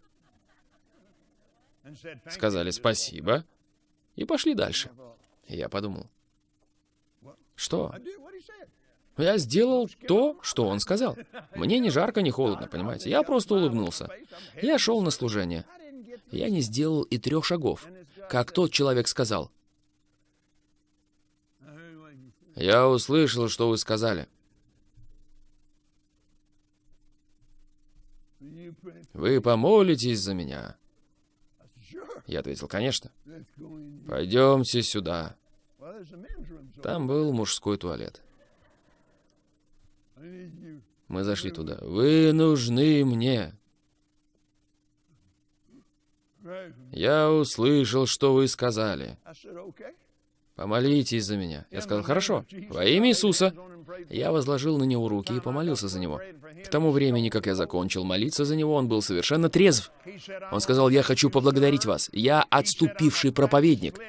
сказали спасибо и пошли дальше. И я подумал, что? Я сделал то, что он сказал. Мне не жарко, не холодно, понимаете? Я просто улыбнулся. Я шел на служение. Я не сделал и трех шагов, как тот человек сказал. Я услышал, что вы сказали. Вы помолитесь за меня. Я ответил, конечно. Пойдемте сюда. Там был мужской туалет. Мы зашли туда. Вы нужны мне. Я услышал, что вы сказали. Помолитесь за меня. Я сказал, хорошо, во имя Иисуса. Я возложил на него руки и помолился за него. К тому времени, как я закончил молиться за него, он был совершенно трезв. Он сказал, я хочу поблагодарить вас. Я отступивший проповедник.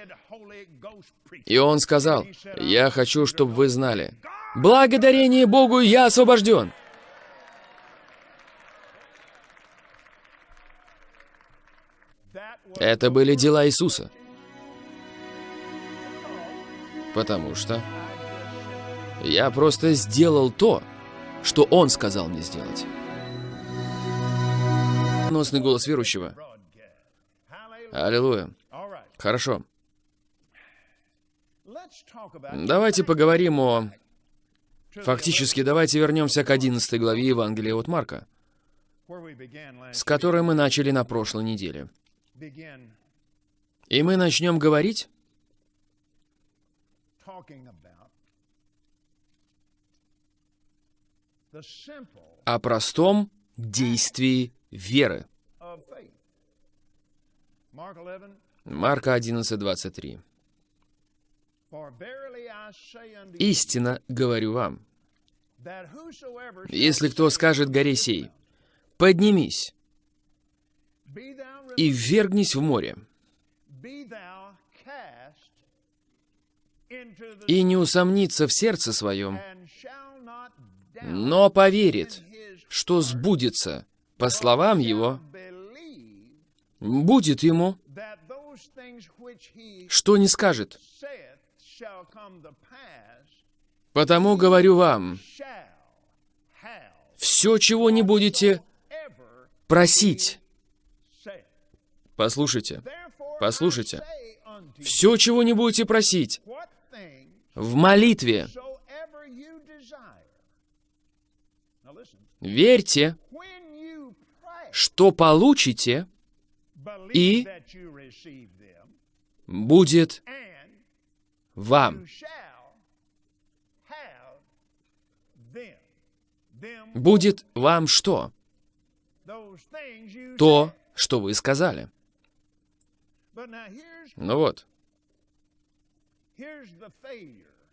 И он сказал, я хочу, чтобы вы знали, благодарение Богу я освобожден. Это были дела Иисуса. Потому что я просто сделал то, что Он сказал мне сделать. Носный голос верующего. Аллилуйя. Хорошо. Давайте поговорим о... Фактически, давайте вернемся к 11 главе Евангелия от Марка, с которой мы начали на прошлой неделе. И мы начнем говорить о простом действии веры. Марка 11, 23. «Истинно говорю вам, если кто скажет горе сей, поднимись и ввергнись в море, и не усомнится в сердце своем, но поверит, что сбудется по словам его, будет ему, что не скажет. Потому говорю вам, все, чего не будете просить, послушайте, послушайте, все, чего не будете просить, в молитве, верьте, что получите, и будет вам. Будет вам что? То, что вы сказали. Ну вот.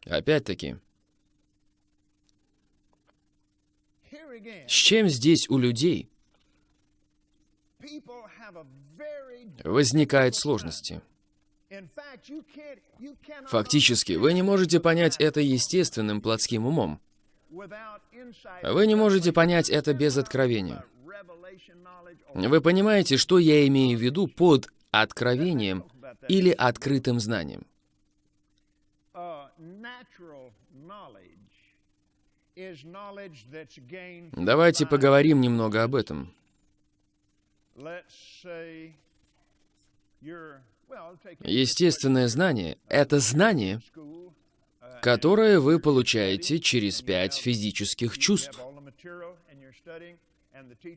Опять-таки. С чем здесь у людей возникают сложности? Фактически, вы не можете понять это естественным плотским умом. Вы не можете понять это без откровения. Вы понимаете, что я имею в виду под откровением [LAUGHS] или открытым знанием? Давайте поговорим немного об этом. Естественное знание — это знание, которое вы получаете через пять физических чувств.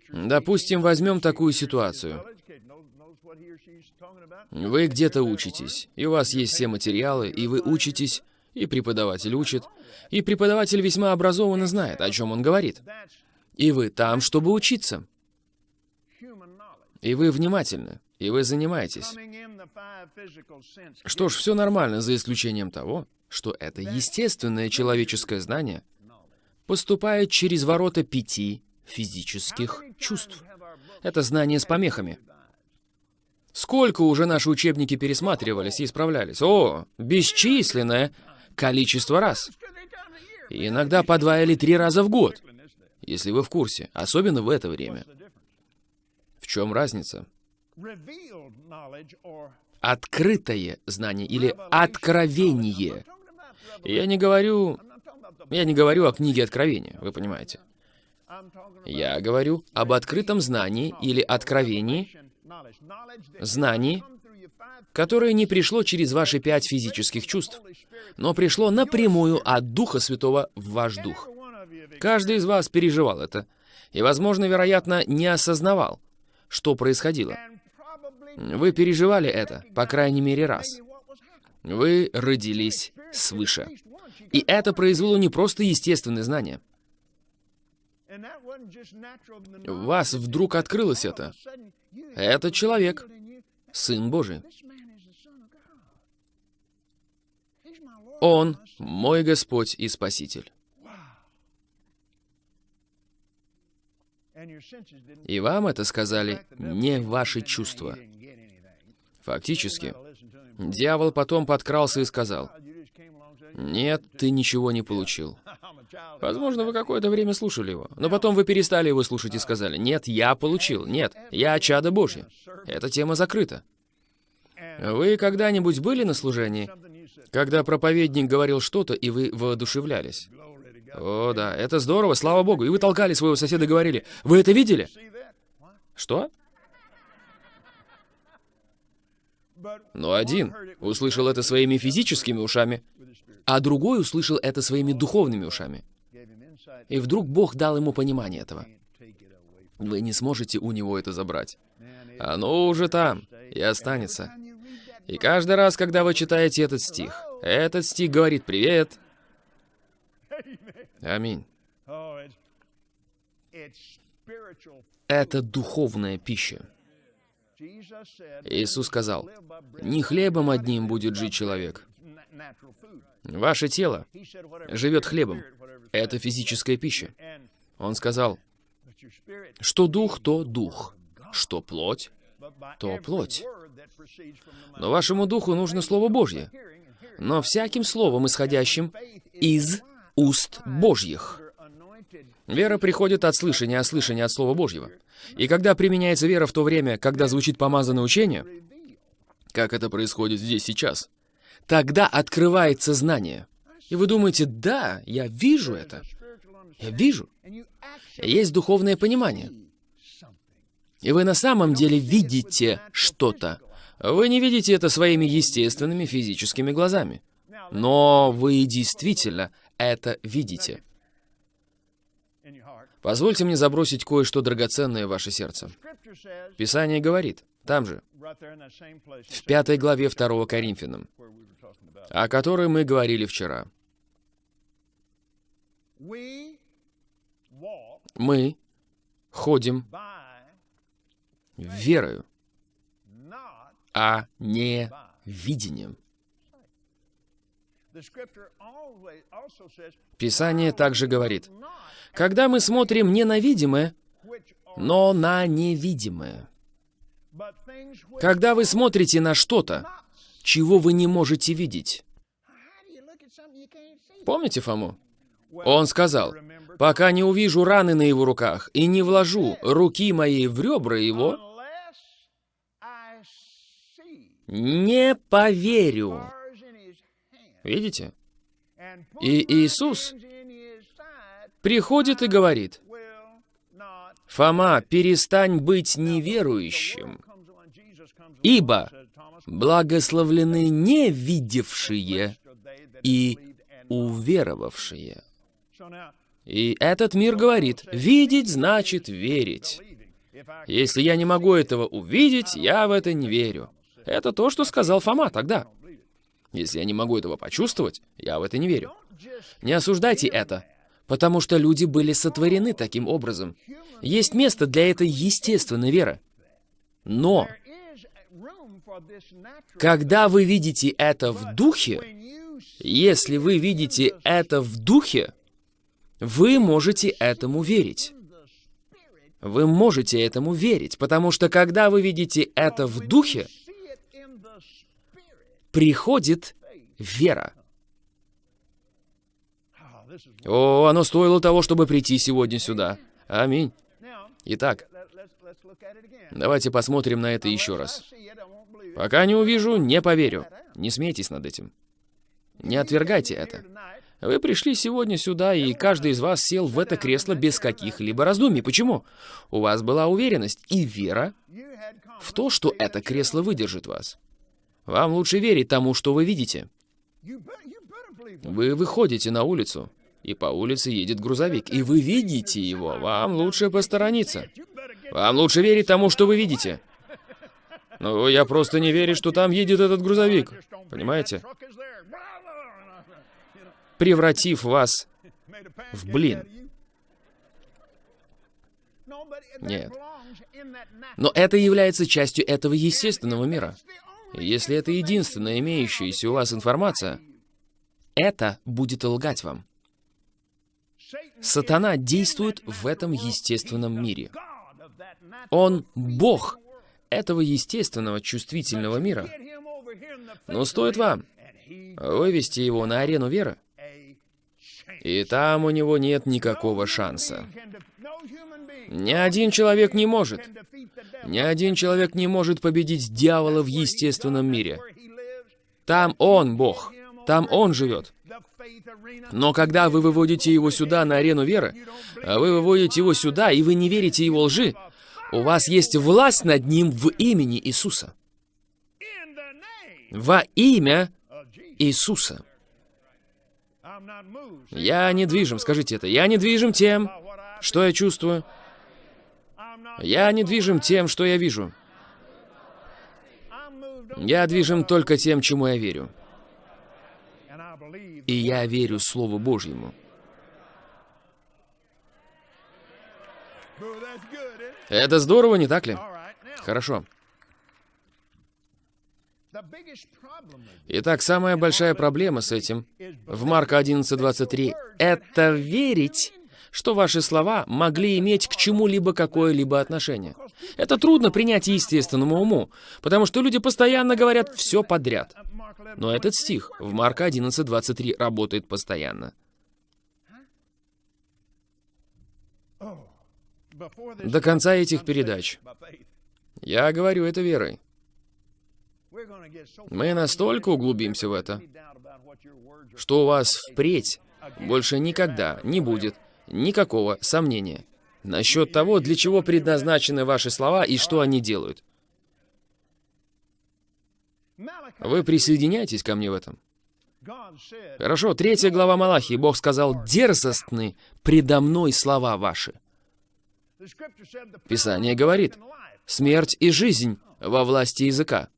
Допустим, возьмем такую ситуацию. Вы где-то учитесь, и у вас есть все материалы, и вы учитесь, и преподаватель учит, и преподаватель весьма образованно знает, о чем он говорит. И вы там, чтобы учиться. И вы внимательны, и вы занимаетесь. Что ж, все нормально, за исключением того, что это естественное человеческое знание поступает через ворота пяти физических чувств. Это знание с помехами. Сколько уже наши учебники пересматривались и исправлялись? О, бесчисленное количество раз. И иногда по два или три раза в год, если вы в курсе, особенно в это время. В чем разница? Открытое знание или откровение. Я не говорю... Я не говорю о книге Откровения, вы понимаете. Я говорю об открытом знании или откровении, знании, которое не пришло через ваши пять физических чувств, но пришло напрямую от Духа Святого в ваш дух. Каждый из вас переживал это, и, возможно, вероятно, не осознавал, что происходило. Вы переживали это, по крайней мере, раз. Вы родились свыше. И это произвело не просто естественное знание. Вас вдруг открылось это. Это человек, Сын Божий. Он мой Господь и Спаситель. И вам это сказали не ваши чувства. Фактически, дьявол потом подкрался и сказал, «Нет, ты ничего не получил. Возможно, вы какое-то время слушали его, но потом вы перестали его слушать и сказали, «Нет, я получил. Нет, я чадо Божье». Эта тема закрыта. Вы когда-нибудь были на служении, когда проповедник говорил что-то, и вы воодушевлялись? О, да, это здорово, слава Богу. И вы толкали своего соседа и говорили, «Вы это видели?» Что? Но один услышал это своими физическими ушами, а другой услышал это своими духовными ушами. И вдруг Бог дал ему понимание этого. Вы не сможете у него это забрать. Оно уже там и останется. И каждый раз, когда вы читаете этот стих, этот стих говорит «Привет». Аминь. Это духовная пища. Иисус сказал, «Не хлебом одним будет жить человек, Ваше тело живет хлебом. Это физическая пища. Он сказал, что дух, то дух, что плоть, то плоть. Но вашему духу нужно Слово Божье. Но всяким словом, исходящим из уст Божьих. Вера приходит от слышания, а слышание от Слова Божьего. И когда применяется вера в то время, когда звучит помазанное учение, как это происходит здесь сейчас, Тогда открывается знание. И вы думаете, да, я вижу это. Я вижу. Есть духовное понимание. И вы на самом деле видите что-то. Вы не видите это своими естественными физическими глазами. Но вы действительно это видите. Позвольте мне забросить кое-что драгоценное в ваше сердце. Писание говорит, там же, в пятой главе 2 Коринфянам, о которой мы говорили вчера. Мы ходим верою, а не видением. Писание также говорит, когда мы смотрим не на видимое, но на невидимое. Когда вы смотрите на что-то, чего вы не можете видеть. Помните Фому? Он сказал, «Пока не увижу раны на его руках и не вложу руки моей в ребра его, не поверю». Видите? И Иисус приходит и говорит, «Фома, перестань быть неверующим, ибо благословлены не видевшие и уверовавшие. И этот мир говорит, видеть значит верить. Если я не могу этого увидеть, я в это не верю. Это то, что сказал Фома тогда. Если я не могу этого почувствовать, я в это не верю. Не осуждайте это, потому что люди были сотворены таким образом. Есть место для этой естественной веры. Но, когда вы видите это в духе, если вы видите это в духе, вы можете этому верить. Вы можете этому верить, потому что когда вы видите это в духе, приходит вера. О, оно стоило того, чтобы прийти сегодня сюда. Аминь. Итак, давайте посмотрим на это еще раз. Пока не увижу, не поверю. Не смейтесь над этим. Не отвергайте это. Вы пришли сегодня сюда, и каждый из вас сел в это кресло без каких-либо раздумий. Почему? У вас была уверенность и вера в то, что это кресло выдержит вас. Вам лучше верить тому, что вы видите. Вы выходите на улицу, и по улице едет грузовик, и вы видите его. Вам лучше посторониться. Вам лучше верить тому, что вы видите. Ну, я просто не верю, что там едет этот грузовик. Понимаете? Превратив вас в блин. Нет. Но это является частью этого естественного мира. Если это единственная имеющаяся у вас информация, это будет лгать вам. Сатана действует в этом естественном мире. Он Бог этого естественного чувствительного мира. Но стоит вам вывести его на арену веры, и там у него нет никакого шанса. Ни один человек не может. Ни один человек не может победить дьявола в естественном мире. Там он, Бог. Там он живет. Но когда вы выводите его сюда, на арену веры, вы выводите его сюда, и вы не верите его лжи, у вас есть власть над ним в имени Иисуса. Во имя Иисуса. Я не движим, скажите это. Я не движим тем, что я чувствую. Я не движим тем, что я вижу. Я движим только тем, чему я верю. И я верю Слову Божьему. Это здорово, не так ли? Хорошо. Итак, самая большая проблема с этим в Марка 11.23 — это верить, что ваши слова могли иметь к чему-либо какое-либо отношение. Это трудно принять естественному уму, потому что люди постоянно говорят все подряд. Но этот стих в Марка 11.23 работает постоянно. До конца этих передач. Я говорю это верой. Мы настолько углубимся в это, что у вас впредь больше никогда не будет никакого сомнения насчет того, для чего предназначены ваши слова и что они делают. Вы присоединяетесь ко мне в этом? Хорошо, третья глава Малахии. Бог сказал, «Дерзостны предо мной слова ваши». Писание говорит, «Смерть и жизнь во власти языка».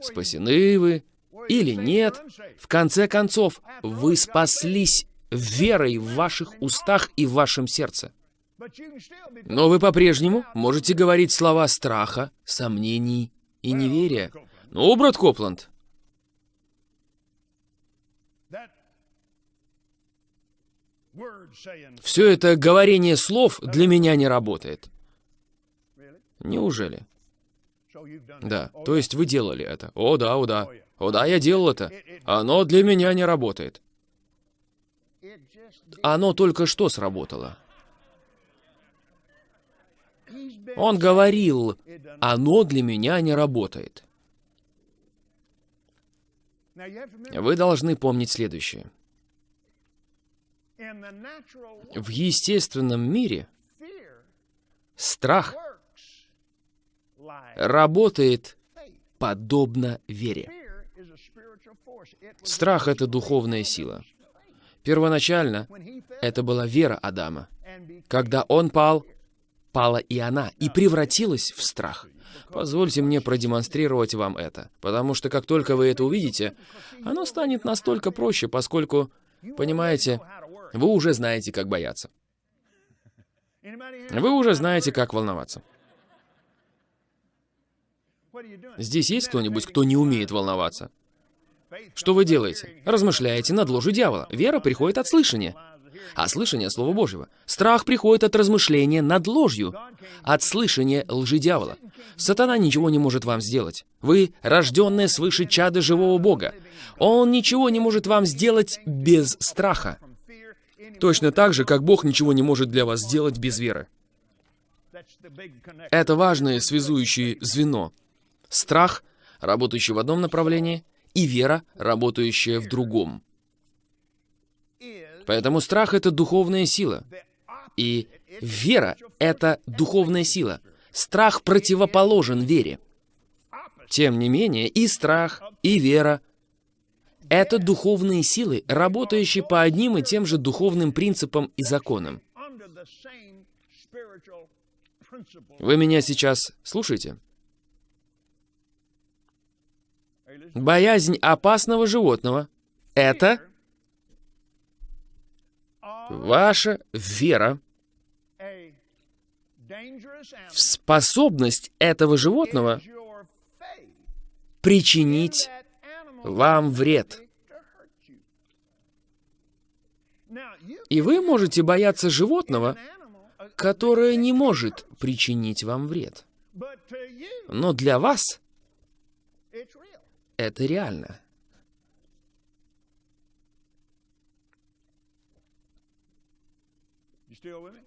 Спасены вы или нет, в конце концов, вы спаслись верой в ваших устах и в вашем сердце. Но вы по-прежнему можете говорить слова страха, сомнений и неверия. Ну, брат Копланд, все это говорение слов для меня не работает. Неужели? Да, то есть вы делали это. О, да, о, да. О, да, я делал это. Оно для меня не работает. Оно только что сработало. Он говорил, оно для меня не работает. Вы должны помнить следующее. В естественном мире страх работает подобно вере. Страх — это духовная сила. Первоначально это была вера Адама. Когда он пал, пала и она, и превратилась в страх. Позвольте мне продемонстрировать вам это, потому что как только вы это увидите, оно станет настолько проще, поскольку, понимаете, вы уже знаете, как бояться. Вы уже знаете, как волноваться. Здесь есть кто-нибудь, кто не умеет волноваться? Что вы делаете? Размышляете над ложью дьявола. Вера приходит от слышания. А слышание — Слова Божьего. Страх приходит от размышления над ложью, от слышания лжи дьявола. Сатана ничего не может вам сделать. Вы — рожденные свыше чада живого Бога. Он ничего не может вам сделать без страха. Точно так же, как Бог ничего не может для вас сделать без веры. Это важное связующее звено. Страх, работающий в одном направлении, и вера, работающая в другом. Поэтому страх — это духовная сила. И вера — это духовная сила. Страх противоположен вере. Тем не менее, и страх, и вера — это духовные силы, работающие по одним и тем же духовным принципам и законам. Вы меня сейчас слушаете? Боязнь опасного животного — это ваша вера в способность этого животного причинить вам вред. И вы можете бояться животного, которое не может причинить вам вред. Но для вас это реально.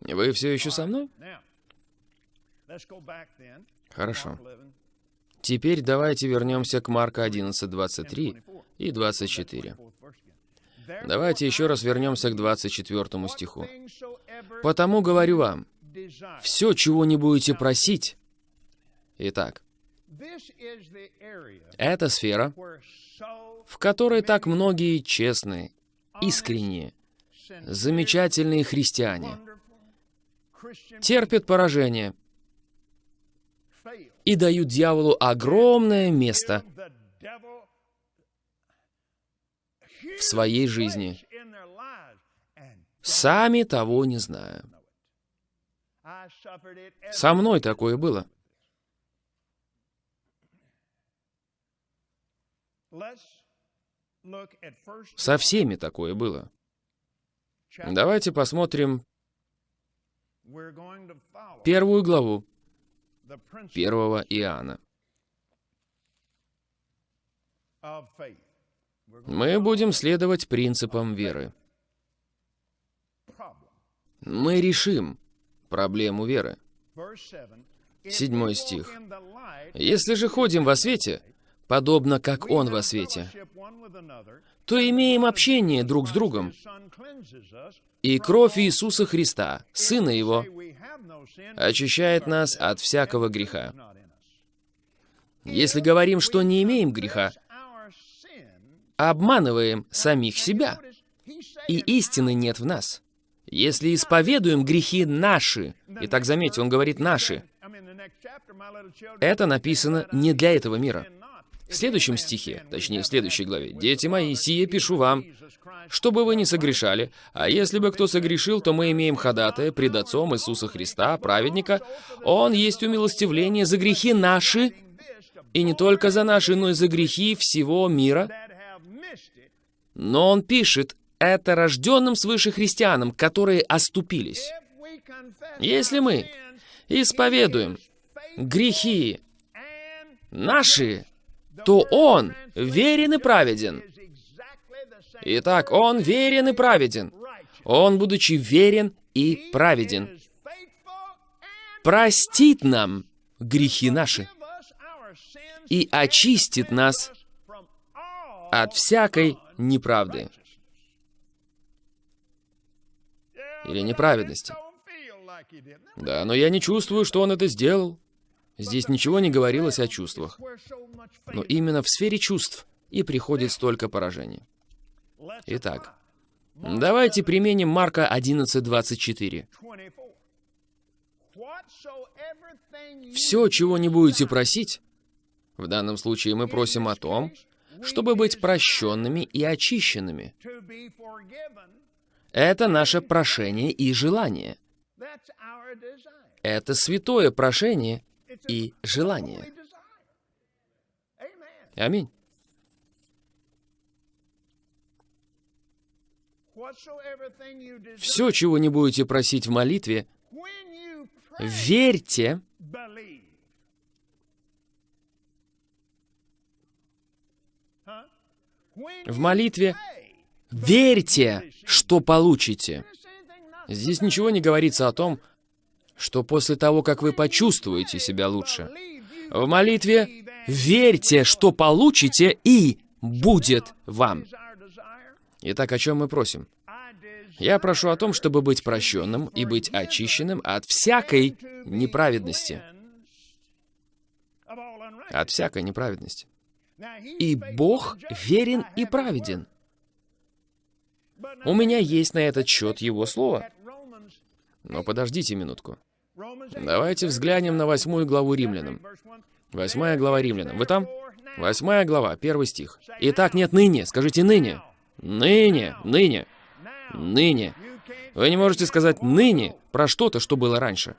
Вы все еще со мной? Хорошо. Теперь давайте вернемся к Марка 11, 23 и 24. Давайте еще раз вернемся к 24 стиху. «Потому говорю вам, все, чего не будете просить...» Итак, это сфера, в которой так многие честные, искренние, замечательные христиане терпят поражение и дают дьяволу огромное место в своей жизни, сами того не зная. Со мной такое было. Со всеми такое было. Давайте посмотрим первую главу первого Иоанна. Мы будем следовать принципам веры. Мы решим проблему веры. Седьмой стих. «Если же ходим во свете, подобно как Он во свете, то имеем общение друг с другом. И кровь Иисуса Христа, Сына Его, очищает нас от всякого греха. Если говорим, что не имеем греха, обманываем самих себя, и истины нет в нас. Если исповедуем грехи наши, и так заметьте, он говорит «наши», это написано не для этого мира. В следующем стихе, точнее в следующей главе, «Дети мои, сие пишу вам, чтобы вы не согрешали, а если бы кто согрешил, то мы имеем ходатая пред Отцом Иисуса Христа, праведника. Он есть умилостивление за грехи наши, и не только за наши, но и за грехи всего мира». Но он пишет это рожденным свыше христианам, которые оступились. Если мы исповедуем грехи наши, то Он верен и праведен. Итак, Он верен и праведен. Он, будучи верен и праведен, простит нам грехи наши и очистит нас от всякой неправды или неправедности. Да, но я не чувствую, что он это сделал. Здесь ничего не говорилось о чувствах. Но именно в сфере чувств и приходит столько поражений. Итак, Давайте применим Марка 11.24. Все, чего не будете просить, в данном случае мы просим о том, чтобы быть прощенными и очищенными. Это наше прошение и желание. Это святое прошение и желание. Аминь. Все, чего не будете просить в молитве, верьте, в молитве верьте, что получите. Здесь ничего не говорится о том, что после того, как вы почувствуете себя лучше. В молитве верьте, что получите, и будет вам. Итак, о чем мы просим? Я прошу о том, чтобы быть прощенным и быть очищенным от всякой неправедности. От всякой неправедности. И Бог верен и праведен. У меня есть на этот счет Его Слово. Но подождите минутку. Давайте взглянем на восьмую главу Римлянам. Восьмая глава Римлянам. Вы там? Восьмая глава, первый стих. Итак, нет ныне. Скажите ныне. Ныне, ныне, ныне. Вы не можете сказать ныне про что-то, что было раньше.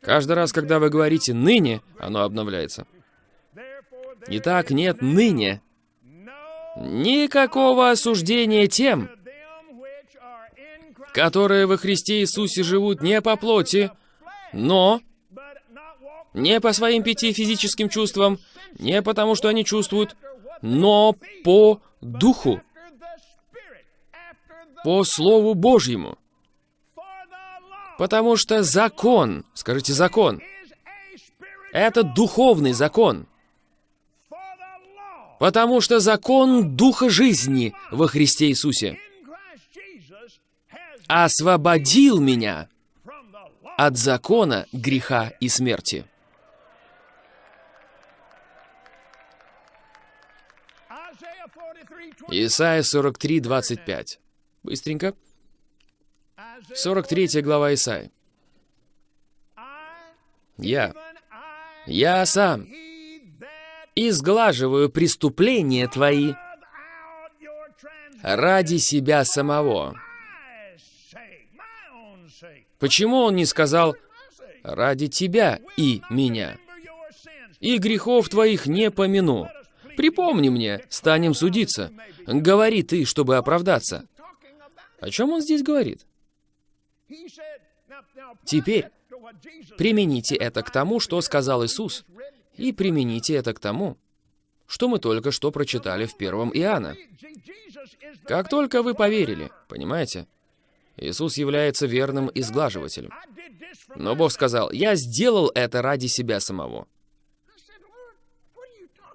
Каждый раз, когда вы говорите «ныне», оно обновляется. Итак, нет ныне никакого осуждения тем, которые во Христе Иисусе живут не по плоти, но не по своим пяти физическим чувствам, не потому, что они чувствуют, но по Духу, по Слову Божьему. Потому что закон, скажите закон, это духовный закон. Потому что закон Духа жизни во Христе Иисусе освободил меня от закона греха и смерти. Исайя 43, 25. Быстренько. 43 глава Исаия. Я, я сам изглаживаю преступления твои ради себя самого. Почему он не сказал «ради тебя и меня»? «И грехов твоих не помяну». Припомни мне, станем судиться. Говори ты, чтобы оправдаться. О чем он здесь говорит? Теперь примените это к тому, что сказал Иисус, и примените это к тому, что мы только что прочитали в первом Иоанна. Как только вы поверили, понимаете? Иисус является верным изглаживателем. Но Бог сказал, «Я сделал это ради себя самого».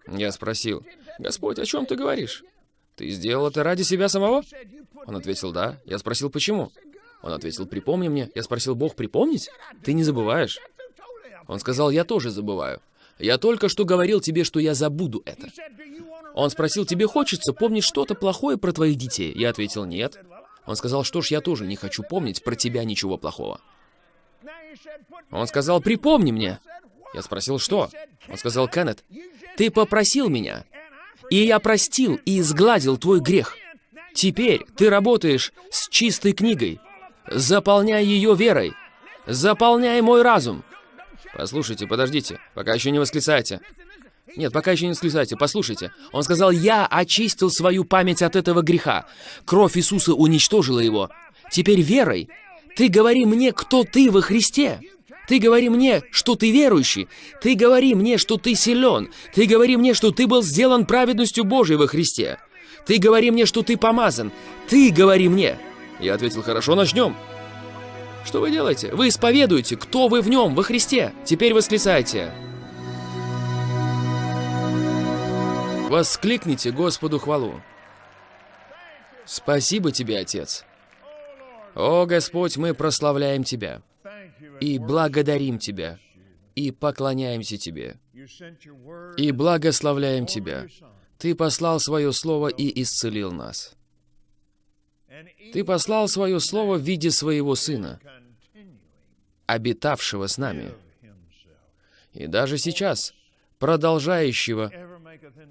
Я спросил, «Господь, о чем ты говоришь? Ты сделал это ради себя самого?» Он ответил, «Да». Я спросил, «Почему?» Он ответил, «Припомни мне». Я спросил, «Бог, припомнить? Ты не забываешь?» Он сказал, «Я тоже забываю. Я только что говорил тебе, что я забуду это». Он спросил, «Тебе хочется помнить что-то плохое про твоих детей?» Я ответил, «Нет». Он сказал, что ж, я тоже не хочу помнить про тебя ничего плохого. Он сказал, припомни мне. Я спросил, что? Он сказал, Кеннет, ты попросил меня, и я простил и изгладил твой грех. Теперь ты работаешь с чистой книгой. Заполняй ее верой. Заполняй мой разум. Послушайте, подождите, пока еще не восклицайте. Нет, пока еще не восклицайте, послушайте. Он сказал, я очистил свою память от этого греха. Кровь Иисуса уничтожила его. Теперь верой ты говори мне, кто ты во Христе. Ты говори мне, что ты верующий. Ты говори мне, что ты силен. Ты говори мне, что ты был сделан праведностью Божией во Христе. Ты говори мне, что ты помазан. Ты говори мне. Я ответил, хорошо, начнем. Что вы делаете? Вы исповедуете, кто вы в нем, во Христе. Теперь восклицайте. Воскликните Господу хвалу. Спасибо тебе, Отец. О, Господь, мы прославляем Тебя и благодарим Тебя, и поклоняемся Тебе, и благословляем Тебя. Ты послал свое Слово и исцелил нас. Ты послал свое слово в виде своего Сына, обитавшего с нами, и даже сейчас продолжающего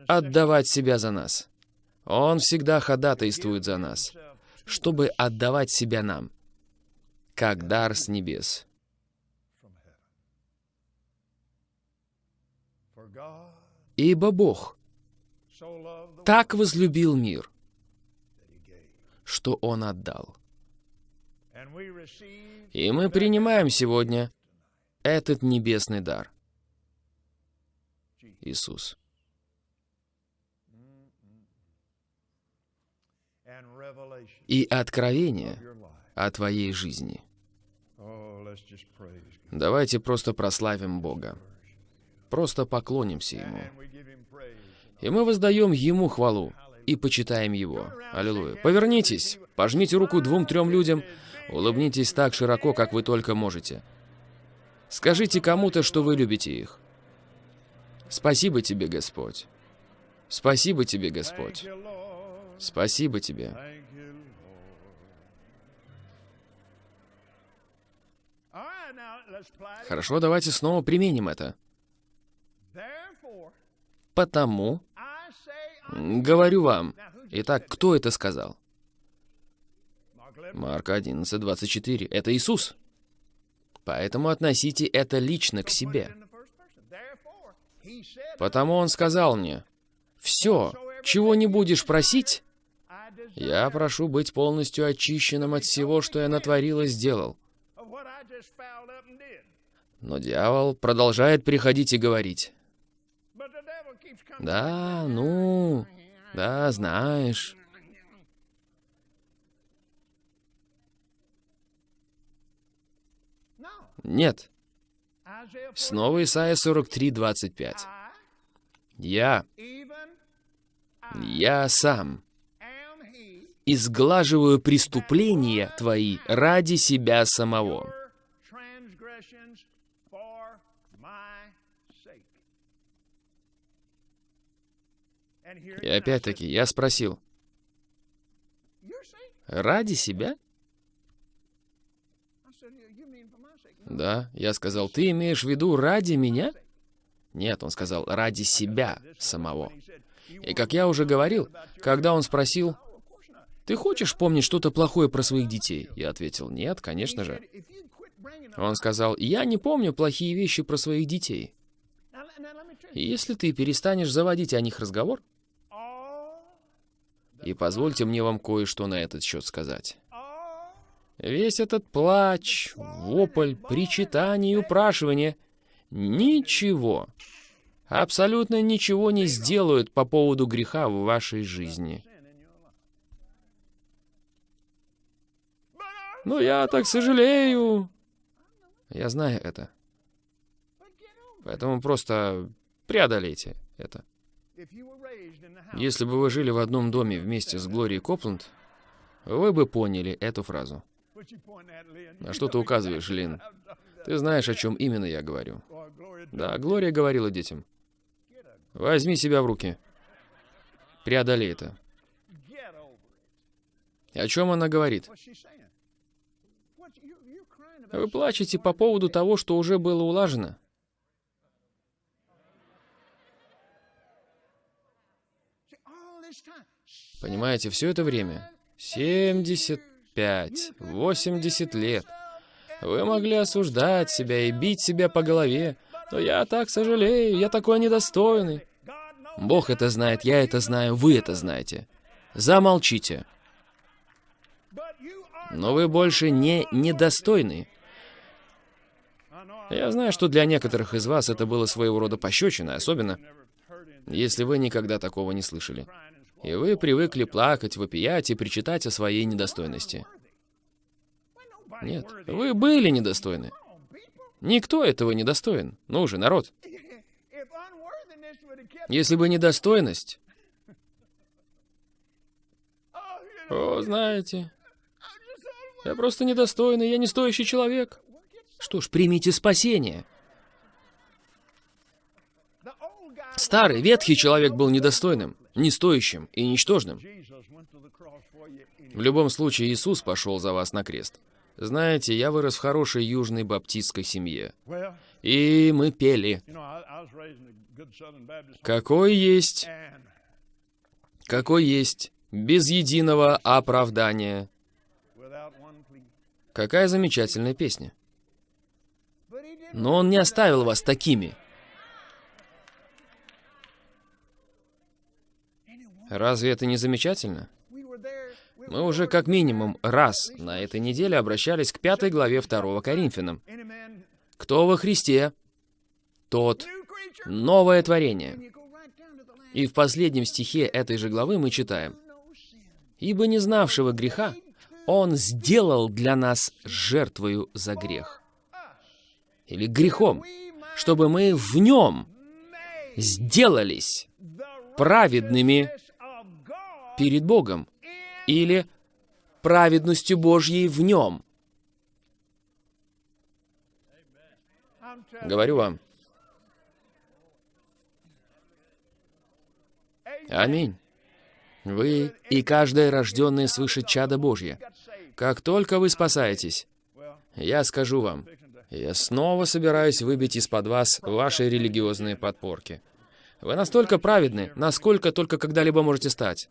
отдавать себя за нас. Он всегда ходатайствует за нас, чтобы отдавать себя нам, как дар с небес. Ибо Бог так возлюбил мир, что Он отдал. И мы принимаем сегодня этот небесный дар. Иисус. И откровение о твоей жизни. Давайте просто прославим Бога. Просто поклонимся Ему. И мы воздаем Ему хвалу и почитаем Его. Аллилуйя. Повернитесь, пожмите руку двум-трем людям, улыбнитесь так широко, как вы только можете. Скажите кому-то, что вы любите их. Спасибо тебе, Господь. Спасибо тебе, Господь. Спасибо тебе. Хорошо, давайте снова применим это. Потому, говорю вам, итак, кто это сказал? Марк 11, 24. Это Иисус. Поэтому относите это лично к себе. Потому Он сказал мне, «Все, чего не будешь просить, я прошу быть полностью очищенным от всего, что я натворил и сделал». Но дьявол продолжает приходить и говорить, «Да, ну, да, знаешь». Нет. Снова Исайя 43, 25. Я, я сам изглаживаю преступления твои ради себя самого. И опять-таки я спросил, ради себя? Да, я сказал, ты имеешь в виду ради меня? Нет, он сказал, ради себя самого. И как я уже говорил, когда он спросил, ты хочешь помнить что-то плохое про своих детей? Я ответил, нет, конечно же. Он сказал, я не помню плохие вещи про своих детей. И если ты перестанешь заводить о них разговор, и позвольте мне вам кое-что на этот счет сказать. Весь этот плач, вопль, причитание и упрашивание ничего, абсолютно ничего не сделают по поводу греха в вашей жизни. Но я так сожалею. Я знаю это. Поэтому просто преодолейте это. Если бы вы жили в одном доме вместе с Глорией Копланд, вы бы поняли эту фразу. На что ты указываешь, Лин? Ты знаешь, о чем именно я говорю. Да, Глория говорила детям. Возьми себя в руки. Преодолей это. О чем она говорит? Вы плачете по поводу того, что уже было улажено. Понимаете, все это время, 75, 80 лет, вы могли осуждать себя и бить себя по голове, но я так сожалею, я такой недостойный. Бог это знает, я это знаю, вы это знаете. Замолчите. Но вы больше не недостойны. Я знаю, что для некоторых из вас это было своего рода пощечина, особенно если вы никогда такого не слышали. И вы привыкли плакать, вопиять и причитать о своей недостойности. Нет, вы были недостойны. Никто этого не достоин. Ну же, народ. Если бы недостойность... О, знаете, я просто недостойный, я не стоящий человек. Что ж, примите спасение. Старый, ветхий человек был недостойным. Не стоящим и ничтожным. В любом случае, Иисус пошел за вас на крест. Знаете, я вырос в хорошей южной баптистской семье. И мы пели. Какой есть, какой есть, без единого оправдания. Какая замечательная песня. Но Он не оставил вас такими. Разве это не замечательно? Мы уже как минимум раз на этой неделе обращались к пятой главе 2 Коринфянам. Кто во Христе, тот новое творение. И в последнем стихе этой же главы мы читаем. «Ибо не знавшего греха Он сделал для нас жертвою за грех». Или грехом, чтобы мы в Нем сделались праведными перед Богом или праведностью Божьей в нем. Говорю вам. Аминь. Вы и каждое рожденное свыше чада Божье. Как только вы спасаетесь, я скажу вам, я снова собираюсь выбить из-под вас ваши религиозные подпорки. Вы настолько праведны, насколько только когда-либо можете стать.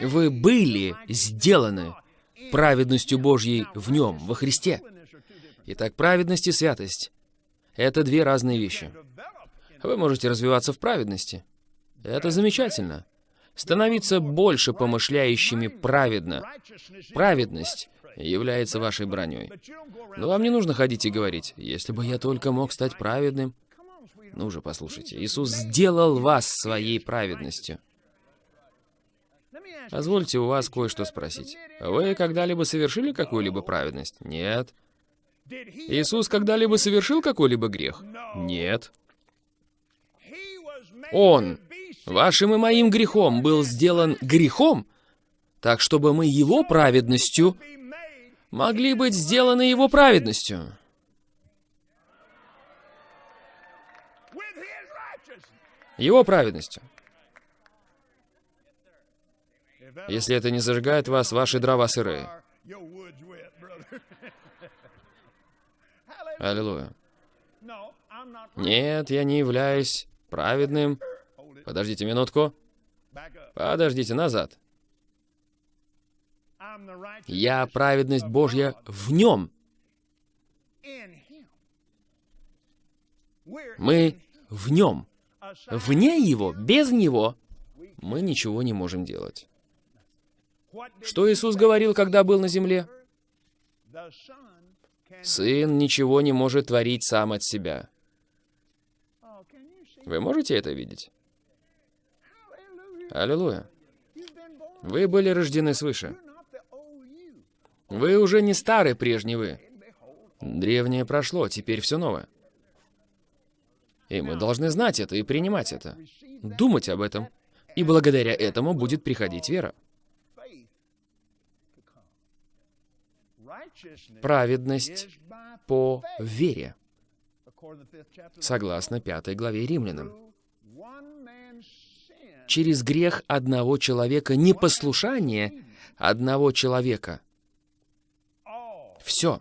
Вы были сделаны праведностью Божьей в Нем, во Христе. Итак, праведность и святость — это две разные вещи. Вы можете развиваться в праведности. Это замечательно. Становиться больше помышляющими праведно. Праведность является вашей броней. Но вам не нужно ходить и говорить, если бы я только мог стать праведным. Ну же, послушайте, Иисус сделал вас своей праведностью. Позвольте у вас кое-что спросить. Вы когда-либо совершили какую-либо праведность? Нет. Иисус когда-либо совершил какой-либо грех? Нет. Он, вашим и моим грехом, был сделан грехом, так чтобы мы его праведностью могли быть сделаны его праведностью. Его праведностью. Если это не зажигает вас, ваши дрова сырые. Аллилуйя. Нет, я не являюсь праведным. Подождите минутку. Подождите, назад. Я праведность Божья в нем. Мы в нем. Вне его, без него, мы ничего не можем делать. Что Иисус говорил, когда был на земле? Сын ничего не может творить сам от себя. Вы можете это видеть? Аллилуйя. Вы были рождены свыше. Вы уже не старый прежний вы. Древнее прошло, теперь все новое. И мы должны знать это и принимать это. Думать об этом. И благодаря этому будет приходить вера. Праведность по вере, согласно пятой главе Римлянам. Через грех одного человека, непослушание одного человека. Все.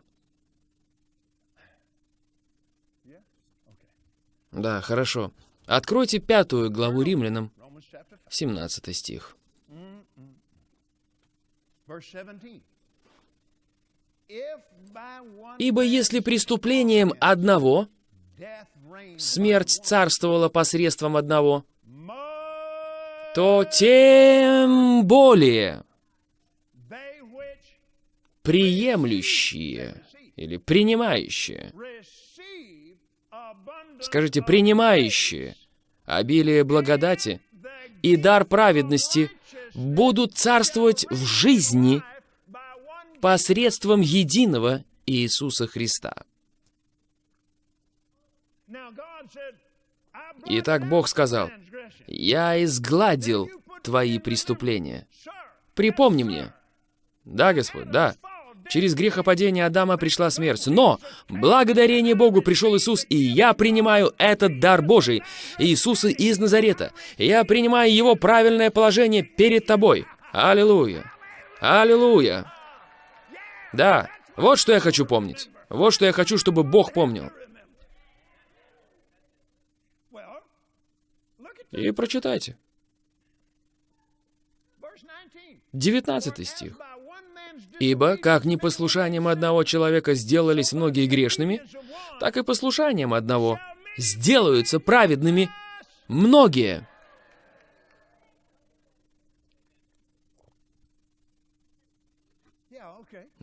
Да, хорошо. Откройте пятую главу Римлянам, 17 стих. Ибо если преступлением одного смерть царствовала посредством одного, то тем более приемлющие или принимающие, скажите, принимающие обилие благодати и дар праведности будут царствовать в жизни посредством единого Иисуса Христа. Итак, Бог сказал, «Я изгладил твои преступления». Припомни мне. Да, Господь, да. Через грехопадение Адама пришла смерть. Но благодарение Богу пришел Иисус, и я принимаю этот дар Божий. Иисуса из Назарета. Я принимаю Его правильное положение перед тобой. Аллилуйя. Аллилуйя. Да, вот что я хочу помнить. Вот что я хочу, чтобы Бог помнил. И прочитайте. 19 стих. «Ибо, как непослушанием одного человека сделались многие грешными, так и послушанием одного сделаются праведными многие».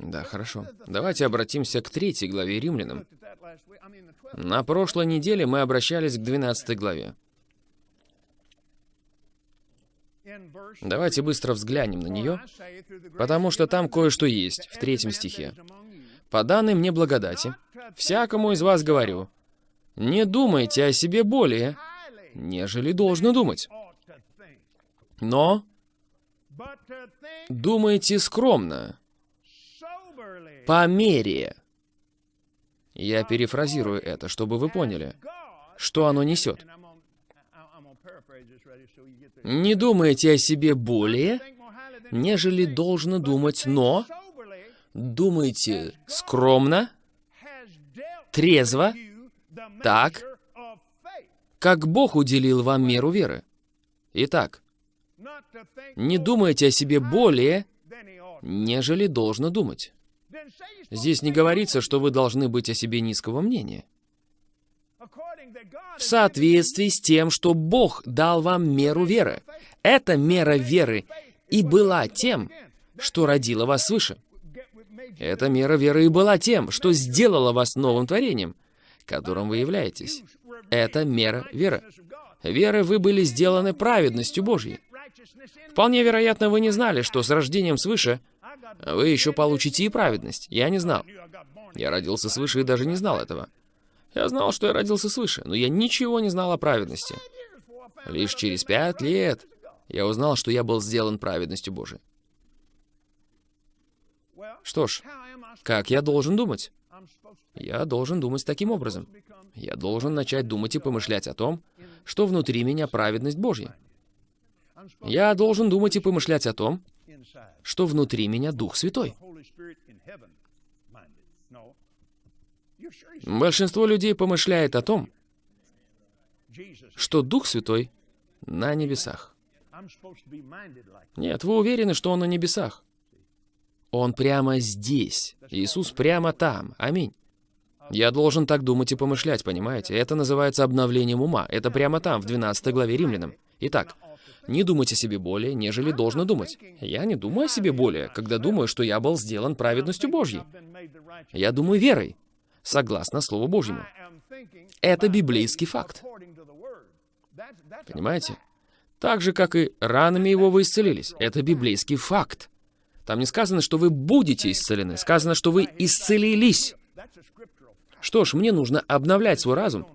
Да, хорошо. Давайте обратимся к третьей главе Римлянам. На прошлой неделе мы обращались к 12 главе. Давайте быстро взглянем на нее, потому что там кое-что есть в третьем стихе. «По данной мне благодати, всякому из вас говорю, не думайте о себе более, нежели должно думать. Но думайте скромно, по мере. Я перефразирую это, чтобы вы поняли, что оно несет. Не думайте о себе более, нежели должно думать, но думайте скромно, трезво, так, как Бог уделил вам меру веры. Итак, не думайте о себе более, нежели должно думать. Здесь не говорится, что вы должны быть о себе низкого мнения. В соответствии с тем, что Бог дал вам меру веры. Эта мера веры и была тем, что родила вас свыше. Эта мера веры и была тем, что сделала вас новым творением, которым вы являетесь. Это мера веры. Веры вы были сделаны праведностью Божьей. Вполне вероятно, вы не знали, что с рождением свыше вы еще получите и праведность. Я не знал. Я родился свыше и даже не знал этого. Я знал, что я родился свыше, но я ничего не знал о праведности. Лишь через пять лет я узнал, что я был сделан праведностью Божией. Что ж, как я должен думать? Я должен думать таким образом. Я должен начать думать и помышлять о том, что внутри меня праведность Божья. Я должен думать и помышлять о том, что внутри меня Дух Святой. Большинство людей помышляет о том, что Дух Святой на небесах. Нет, вы уверены, что Он на небесах? Он прямо здесь. Иисус прямо там. Аминь. Я должен так думать и помышлять, понимаете? Это называется обновлением ума. Это прямо там, в 12 главе Римлянам. Итак, не думать о себе более, нежели должно думать. Я не думаю о себе более, когда думаю, что я был сделан праведностью Божьей. Я думаю верой, согласно Слову Божьему. Это библейский факт. Понимаете? Так же, как и ранами его вы исцелились. Это библейский факт. Там не сказано, что вы будете исцелены. Сказано, что вы исцелились. Что ж, мне нужно обновлять свой разум,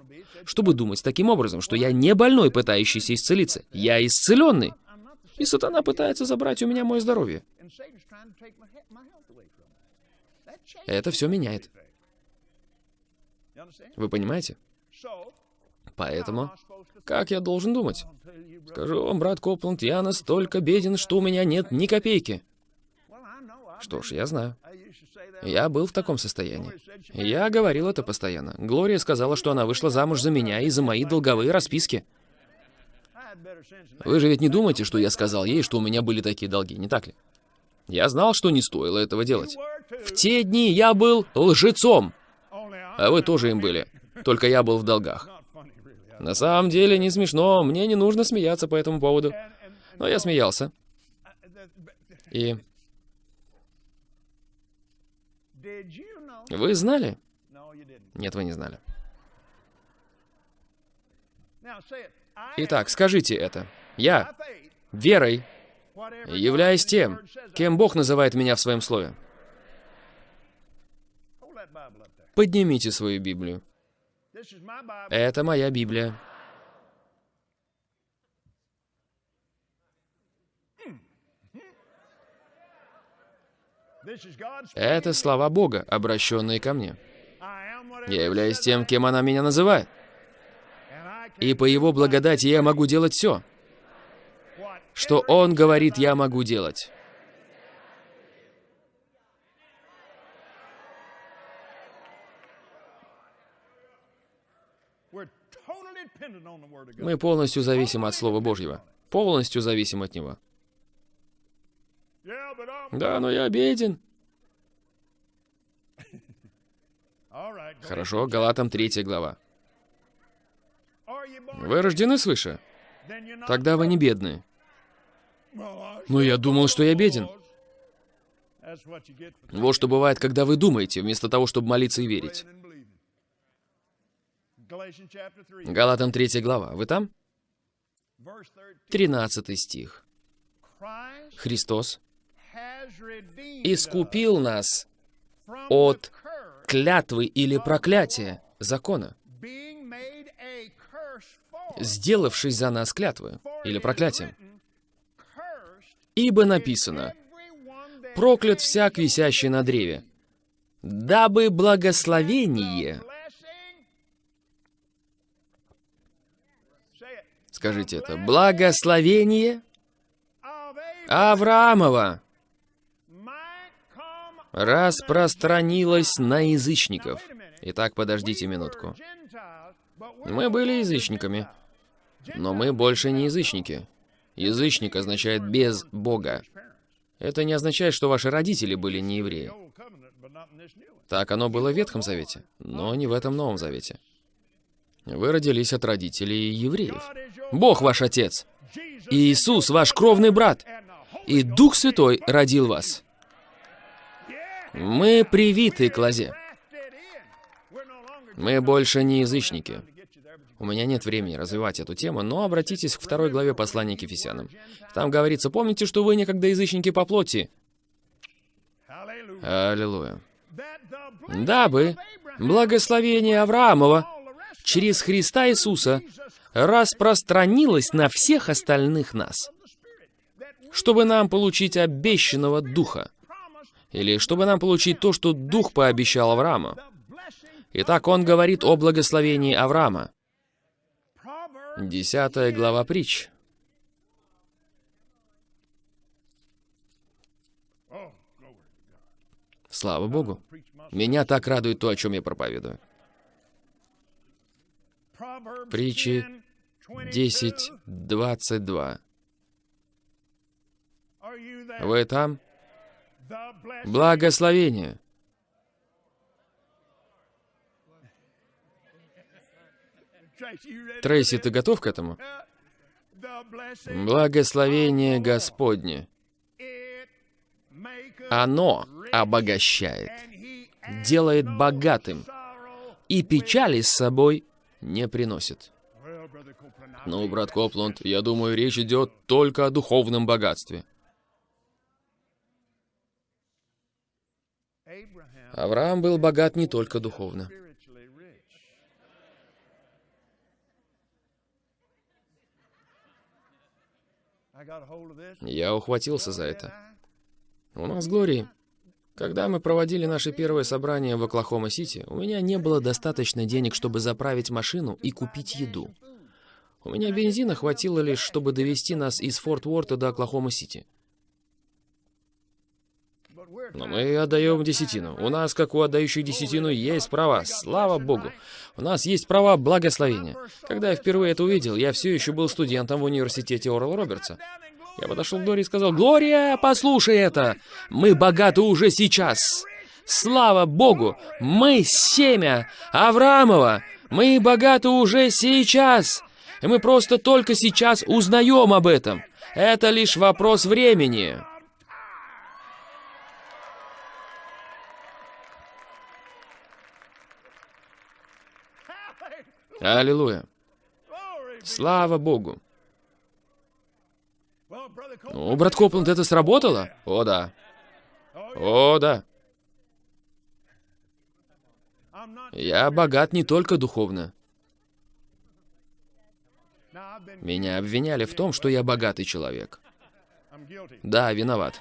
чтобы думать таким образом, что я не больной, пытающийся исцелиться. Я исцеленный. И сатана пытается забрать у меня мое здоровье. Это все меняет. Вы понимаете? Поэтому, как я должен думать? Скажу вам, брат Копланд, я настолько беден, что у меня нет ни копейки. Что ж, я знаю. Я был в таком состоянии. Я говорил это постоянно. Глория сказала, что она вышла замуж за меня и за мои долговые расписки. Вы же ведь не думаете, что я сказал ей, что у меня были такие долги, не так ли? Я знал, что не стоило этого делать. В те дни я был лжецом. А вы тоже им были. Только я был в долгах. На самом деле не смешно, мне не нужно смеяться по этому поводу. Но я смеялся. И... Вы знали? Нет, вы не знали. Итак, скажите это. Я, верой, являюсь тем, кем Бог называет меня в своем слове. Поднимите свою Библию. Это моя Библия. Это слова Бога, обращенные ко мне. Я являюсь тем, кем она меня называет. И по Его благодати я могу делать все. Что Он говорит, я могу делать. Мы полностью зависим от Слова Божьего. Полностью зависим от Него. Да, но я беден. Хорошо, Галатам 3 глава. Вы рождены свыше? Тогда вы не бедные. Но я думал, что я беден. Вот что бывает, когда вы думаете, вместо того, чтобы молиться и верить. Галатам 3 глава. Вы там? 13 стих. Христос искупил нас от клятвы или проклятия закона, сделавшись за нас клятвы или проклятием. Ибо написано, «Проклят всяк, висящий на древе, дабы благословение...» Скажите это. Благословение Авраамова распространилось на язычников. Итак, подождите минутку. Мы были язычниками, но мы больше не язычники. Язычник означает «без Бога». Это не означает, что ваши родители были не евреи. Так оно было в Ветхом Завете, но не в этом Новом Завете. Вы родились от родителей евреев. Бог ваш Отец. Иисус ваш кровный брат. И Дух Святой родил вас. Мы привиты к лозе. Мы больше не язычники. У меня нет времени развивать эту тему, но обратитесь к второй главе послания к Ефесянам. Там говорится, помните, что вы некогда язычники по плоти. Аллилуйя. Дабы благословение Авраамова через Христа Иисуса распространилось на всех остальных нас, чтобы нам получить обещанного Духа. Или чтобы нам получить то, что Дух пообещал Аврааму. Итак, он говорит о благословении Авраама. Десятая глава притч. Слава Богу. Меня так радует то, о чем я проповедую. Притчи 10, 22. Вы там? Благословение. Трейси, ты готов к этому? Благословение Господне. Оно обогащает, делает богатым, и печали с собой не приносит. Ну, брат Копланд, я думаю, речь идет только о духовном богатстве. Авраам был богат не только духовно. Я ухватился за это. У нас, Глории, когда мы проводили наше первое собрание в Оклахома-Сити, у меня не было достаточно денег, чтобы заправить машину и купить еду. У меня бензина хватило лишь, чтобы довести нас из Форт Уорта до Оклахома-Сити. Но мы отдаем десятину. У нас, как у отдающих десятину, есть права. Слава Богу. У нас есть права благословения. Когда я впервые это увидел, я все еще был студентом в университете Орла Робертса. Я подошел к Глории и сказал, «Глория, послушай это! Мы богаты уже сейчас! Слава Богу! Мы семя Авраамова! Мы богаты уже сейчас! И мы просто только сейчас узнаем об этом! Это лишь вопрос времени!» Аллилуйя. Слава Богу. Ну, брат Копланд, это сработало? О, да. О, да. Я богат не только духовно. Меня обвиняли в том, что я богатый человек. Да, виноват.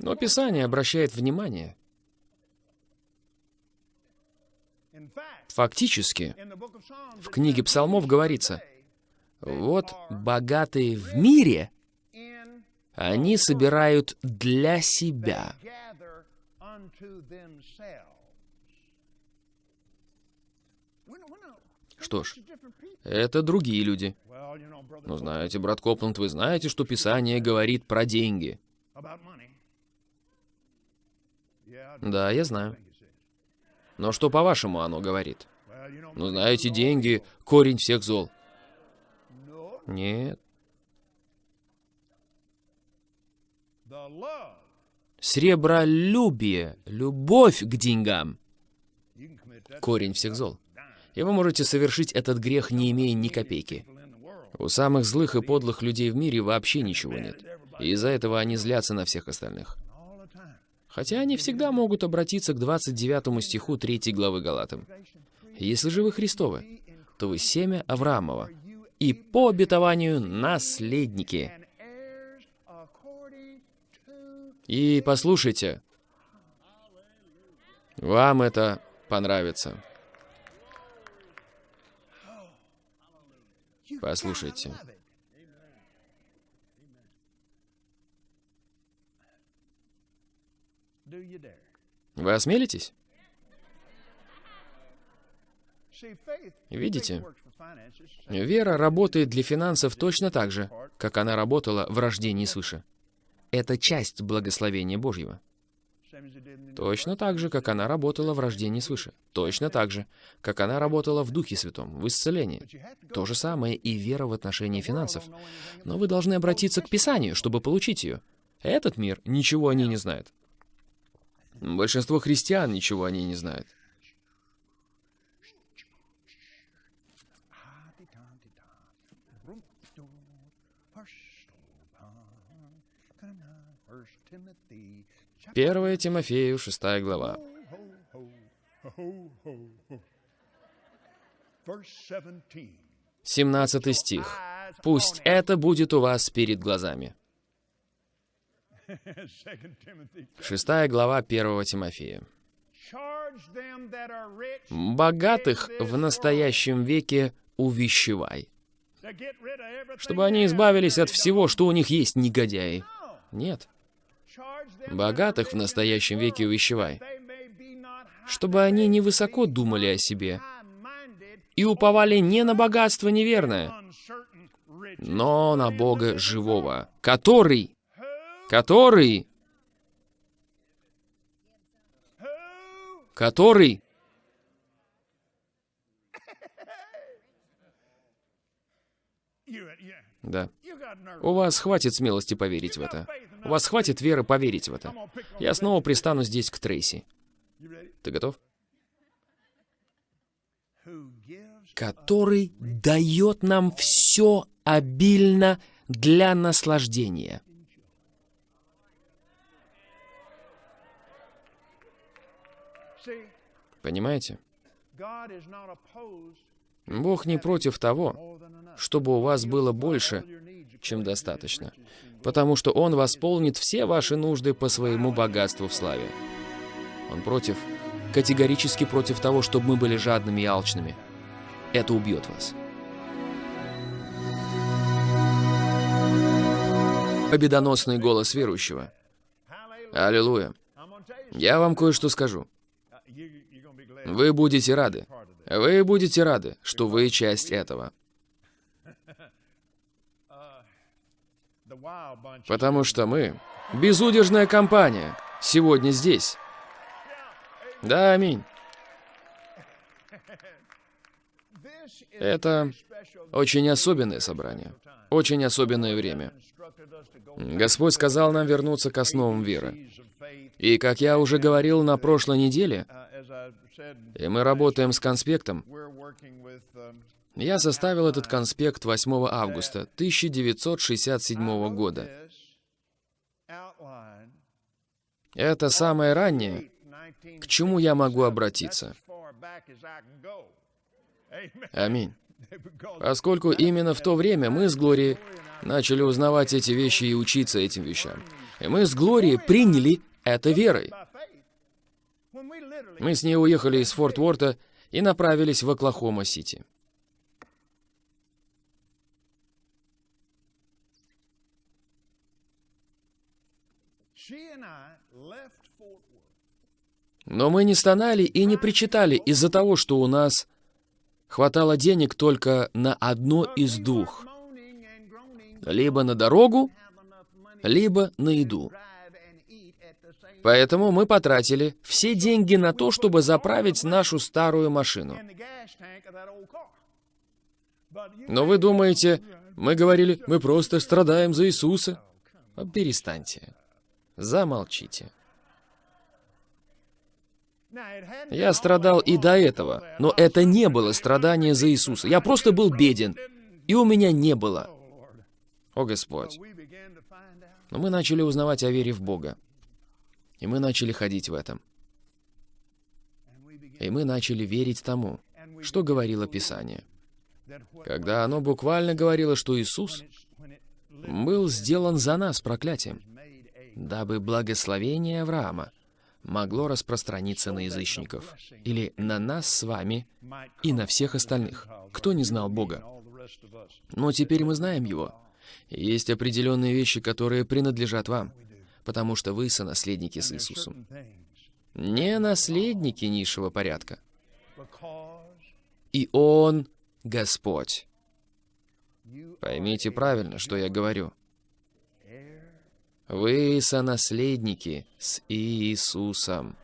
Но Писание обращает внимание. Фактически, в книге Псалмов говорится, вот богатые в мире, они собирают для себя. Что ж, это другие люди. Ну, знаете, брат Копланд, вы знаете, что Писание говорит про деньги. Да, я знаю. Но что, по-вашему, оно говорит? Ну, знаете, деньги — корень всех зол. Нет. Сребролюбие, любовь к деньгам — корень всех зол. И вы можете совершить этот грех, не имея ни копейки. У самых злых и подлых людей в мире вообще ничего нет. И из-за этого они злятся на всех остальных. Хотя они всегда могут обратиться к 29 стиху 3 главы Галатам. «Если же вы Христовы, то вы семя Авраамова, и по обетованию наследники». И послушайте, вам это понравится. Послушайте. Вы осмелитесь? Видите? Вера работает для финансов точно так же, как она работала в рождении свыше. Это часть благословения Божьего. Точно так же, как она работала в рождении свыше. Точно так же, как она работала в Духе Святом, в исцелении. То же самое и вера в отношении финансов. Но вы должны обратиться к Писанию, чтобы получить ее. Этот мир ничего о ней не знает. Большинство христиан ничего о ней не знает. Первая Тимофею, шестая глава. 17 стих. «Пусть это будет у вас перед глазами». Шестая глава 1 Тимофея. «Богатых в настоящем веке увещевай, чтобы они избавились от всего, что у них есть негодяи». Нет. Богатых в настоящем веке увещевай, чтобы они не высоко думали о себе и уповали не на богатство неверное, но на Бога живого, который, который, который Да. У вас хватит смелости поверить в это. У вас хватит веры поверить в это. Я снова пристану здесь к Трейси. Ты готов? Который дает нам все обильно для наслаждения. Понимаете? Бог не против того, чтобы у вас было больше, чем достаточно, потому что Он восполнит все ваши нужды по своему богатству в славе. Он против, категорически против того, чтобы мы были жадными и алчными. Это убьет вас. Победоносный голос верующего. Аллилуйя. Я вам кое-что скажу. Вы будете рады. Вы будете рады, что вы часть этого. Потому что мы, безудержная компания, сегодня здесь. Да, аминь. Это очень особенное собрание, очень особенное время. Господь сказал нам вернуться к основам веры. И, как я уже говорил на прошлой неделе, и мы работаем с конспектом, я составил этот конспект 8 августа 1967 года. Это самое раннее, к чему я могу обратиться. Аминь. Поскольку именно в то время мы с Глорией начали узнавать эти вещи и учиться этим вещам. И мы с Глорией приняли это верой. Мы с ней уехали из Форт Уорта и направились в Оклахома-Сити. Но мы не стонали и не причитали из-за того, что у нас хватало денег только на одно из двух. Либо на дорогу, либо на еду. Поэтому мы потратили все деньги на то, чтобы заправить нашу старую машину. Но вы думаете, мы говорили, мы просто страдаем за Иисуса? Перестаньте. Замолчите. Я страдал и до этого, но это не было страдание за Иисуса. Я просто был беден, и у меня не было. О Господь. Но мы начали узнавать о вере в Бога. И мы начали ходить в этом. И мы начали верить тому, что говорило Писание. Когда оно буквально говорило, что Иисус был сделан за нас проклятием, дабы благословение Авраама могло распространиться на язычников, или на нас с вами и на всех остальных, кто не знал Бога. Но теперь мы знаем Его. Есть определенные вещи, которые принадлежат вам, потому что вы сонаследники с Иисусом. Не наследники низшего порядка. И Он Господь. Поймите правильно, что я говорю. Вы сонаследники с Иисусом.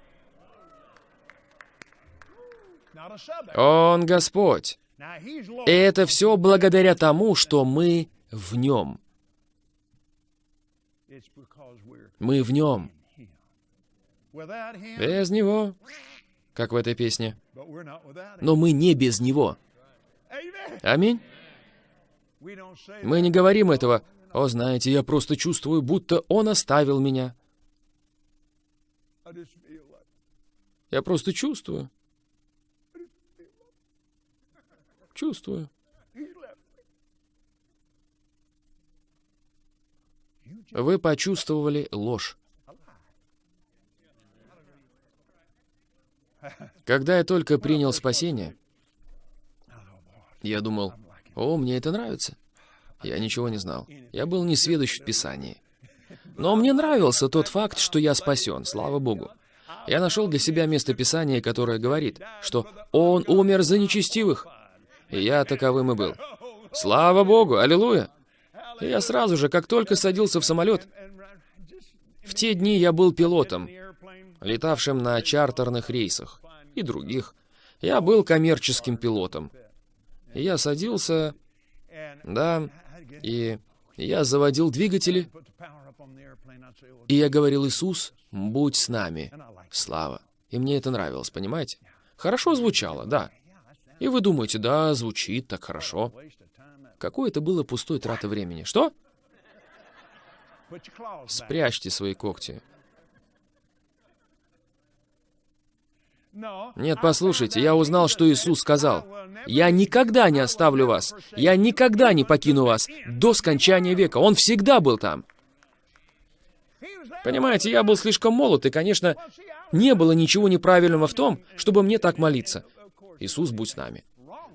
Он Господь. И это все благодаря тому, что мы в Нем. Мы в Нем. Без Него, как в этой песне. Но мы не без Него. Аминь. Мы не говорим этого, о, знаете, я просто чувствую, будто он оставил меня. Я просто чувствую. Чувствую. Вы почувствовали ложь. Когда я только принял спасение, я думал, о, мне это нравится. Я ничего не знал. Я был не сведущ в Писании. Но мне нравился тот факт, что я спасен, слава Богу. Я нашел для себя место Писания, которое говорит, что «Он умер за нечестивых». И я таковым и был. Слава Богу, аллилуйя. Я сразу же, как только садился в самолет, в те дни я был пилотом, летавшим на чартерных рейсах и других. Я был коммерческим пилотом. Я садился, да, и я заводил двигатели, и я говорил, Иисус, будь с нами. Слава. И мне это нравилось, понимаете? Хорошо звучало, да. И вы думаете, да, звучит так хорошо. Какое это было пустой трата времени. Что? Спрячьте свои когти. Нет, послушайте, я узнал, что Иисус сказал. «Я никогда не оставлю вас, я никогда не покину вас до скончания века». Он всегда был там. Понимаете, я был слишком молод, и, конечно, не было ничего неправильного в том, чтобы мне так молиться. Иисус, будь с нами.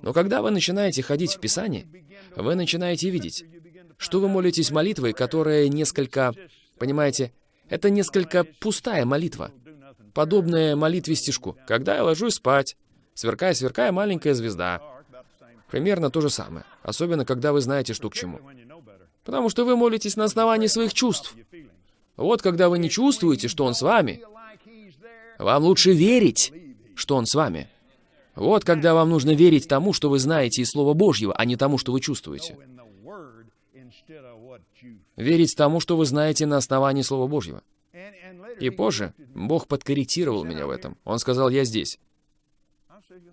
Но когда вы начинаете ходить в Писание, вы начинаете видеть, что вы молитесь молитвой, которая несколько, понимаете, это несколько пустая молитва подобное молитве стишку. «Когда я ложусь спать, сверкая, сверкая маленькая звезда». Примерно то же самое, особенно когда вы знаете, что к чему. Потому что вы молитесь на основании своих чувств. Вот когда вы не чувствуете, что Он с вами, вам лучше верить, что Он с вами. Вот когда вам нужно верить тому, что вы знаете из Слова Божьего, а не тому, что вы чувствуете. Верить тому, что вы знаете на основании Слова Божьего. И позже Бог подкорректировал меня в этом. Он сказал, я здесь.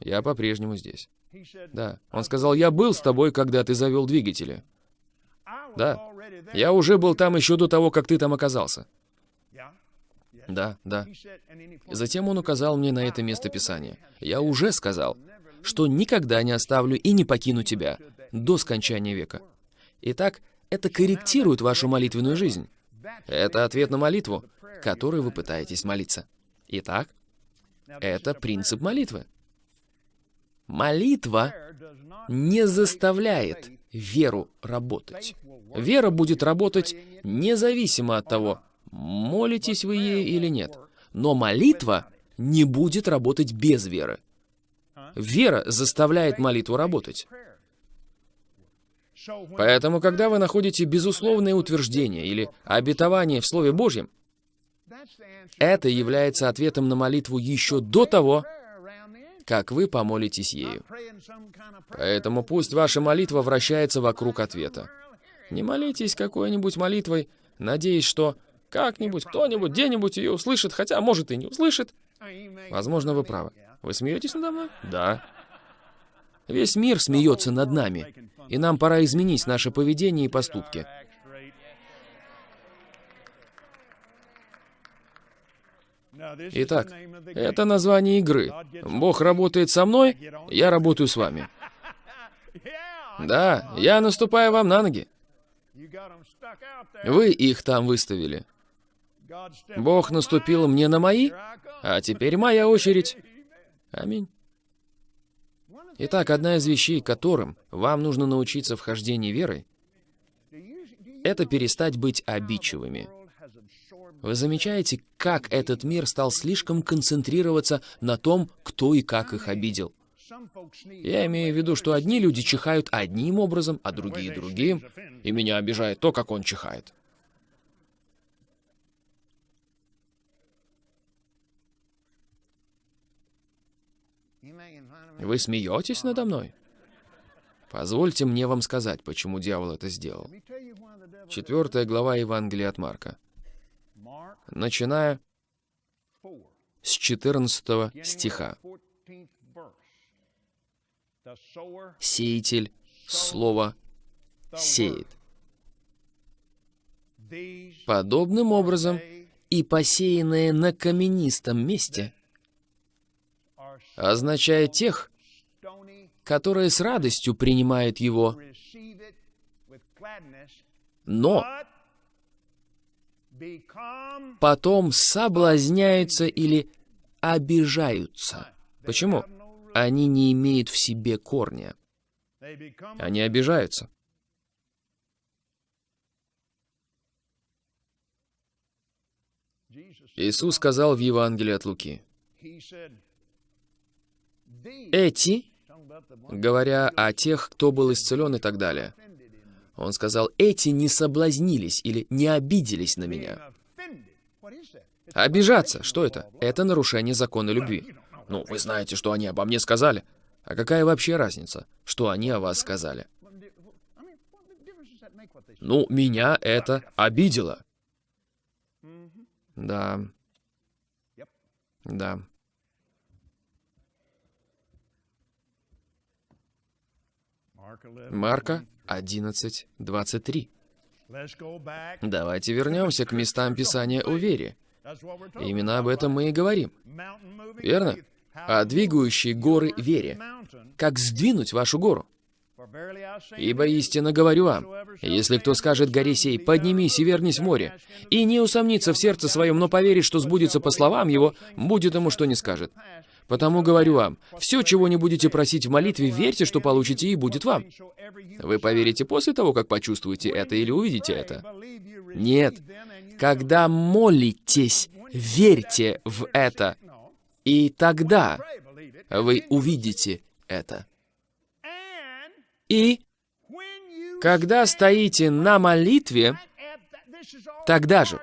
Я по-прежнему здесь. Да. Он сказал, я был с тобой, когда ты завел двигатели. Да. Я уже был там еще до того, как ты там оказался. Да, да. Затем он указал мне на это место Писания. Я уже сказал, что никогда не оставлю и не покину тебя до скончания века. Итак, это корректирует вашу молитвенную жизнь. Это ответ на молитву, которой вы пытаетесь молиться. Итак, это принцип молитвы. Молитва не заставляет веру работать. Вера будет работать независимо от того, молитесь вы ей или нет. Но молитва не будет работать без веры. Вера заставляет молитву работать. Поэтому, когда вы находите безусловное утверждение или обетование в Слове Божьем, это является ответом на молитву еще до того, как вы помолитесь ею. Поэтому пусть ваша молитва вращается вокруг ответа. Не молитесь какой-нибудь молитвой, надеясь, что как-нибудь, кто-нибудь, где-нибудь ее услышит, хотя, может, и не услышит. Возможно, вы правы. Вы смеетесь надо мной? Да. Весь мир смеется над нами, и нам пора изменить наше поведение и поступки. Итак, это название игры. Бог работает со мной, я работаю с вами. Да, я наступаю вам на ноги. Вы их там выставили. Бог наступил мне на мои, а теперь моя очередь. Аминь. Итак, одна из вещей, которым вам нужно научиться в хождении верой, это перестать быть обидчивыми. Вы замечаете, как этот мир стал слишком концентрироваться на том, кто и как их обидел? Я имею в виду, что одни люди чихают одним образом, а другие другим, и меня обижает то, как он чихает. Вы смеетесь надо мной? Позвольте мне вам сказать, почему дьявол это сделал. Четвертая глава Евангелия от Марка. Начиная с 14 стиха. Сеятель слово сеет. Подобным образом и посеянное на каменистом месте означает тех, которые с радостью принимают его, но потом соблазняются или обижаются. Почему? Они не имеют в себе корня. Они обижаются. Иисус сказал в Евангелии от Луки, эти, говоря о тех, кто был исцелен и так далее, он сказал, эти не соблазнились или не обиделись на меня. Обижаться, что это? Это нарушение закона любви. Ну, вы знаете, что они обо мне сказали. А какая вообще разница, что они о вас сказали? Ну, меня это обидело. Да. Да. Марка 11.23. Давайте вернемся к местам Писания о вере. Именно об этом мы и говорим. Верно? О двигающей горы вере. Как сдвинуть вашу гору? Ибо истинно говорю вам, если кто скажет горе сей, поднимись и вернись в море, и не усомнится в сердце своем, но поверит, что сбудется по словам его, будет ему что не скажет. Потому говорю вам, все, чего не будете просить в молитве, верьте, что получите, и будет вам. Вы поверите после того, как почувствуете это или увидите это? Нет. Когда молитесь, верьте в это, и тогда вы увидите это. И когда стоите на молитве, тогда же.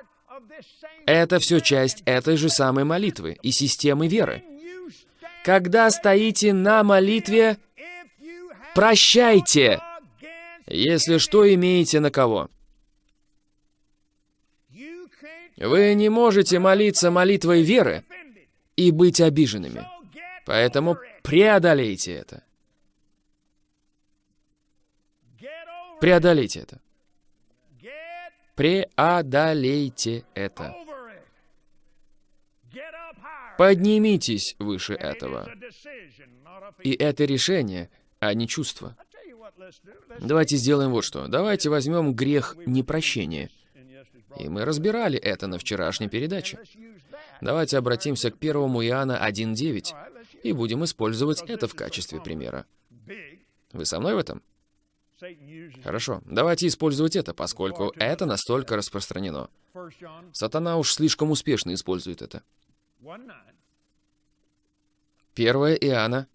Это все часть этой же самой молитвы и системы веры. Когда стоите на молитве, прощайте, если что имеете на кого. Вы не можете молиться молитвой веры и быть обиженными. Поэтому преодолейте это. Преодолейте это. Преодолейте это. Поднимитесь выше этого. И это решение, а не чувство. Давайте сделаем вот что. Давайте возьмем грех непрощения. И мы разбирали это на вчерашней передаче. Давайте обратимся к 1 Иоанна 1.9 и будем использовать это в качестве примера. Вы со мной в этом? Хорошо, давайте использовать это, поскольку это настолько распространено. Сатана уж слишком успешно использует это. 1 Иоанна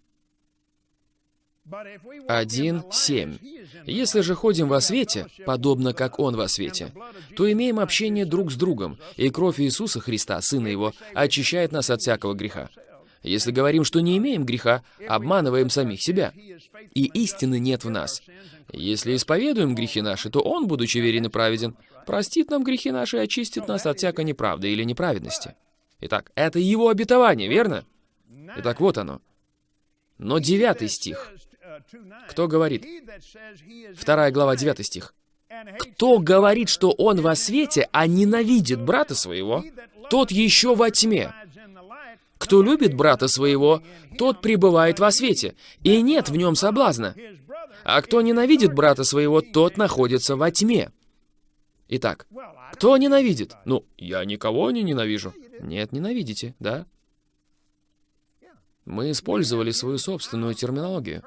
1.7. Если же ходим во свете, подобно как Он во свете, то имеем общение друг с другом, и кровь Иисуса Христа, Сына Его, очищает нас от всякого греха. Если говорим, что не имеем греха, обманываем самих себя, и истины нет в нас. Если исповедуем грехи наши, то Он, будучи верен и праведен, простит нам грехи наши и очистит нас от всякой неправды или неправедности. Итак, это Его обетование, верно? Итак, вот оно. Но девятый стих. Кто говорит? Вторая глава, девятый стих. Кто говорит, что он во свете, а ненавидит брата своего, тот еще во тьме. Кто любит брата своего, тот пребывает во свете, и нет в нем соблазна. А кто ненавидит брата своего, тот находится во тьме. Итак, кто ненавидит? Ну, я никого не ненавижу. Нет, ненавидите, да? Мы использовали свою собственную терминологию.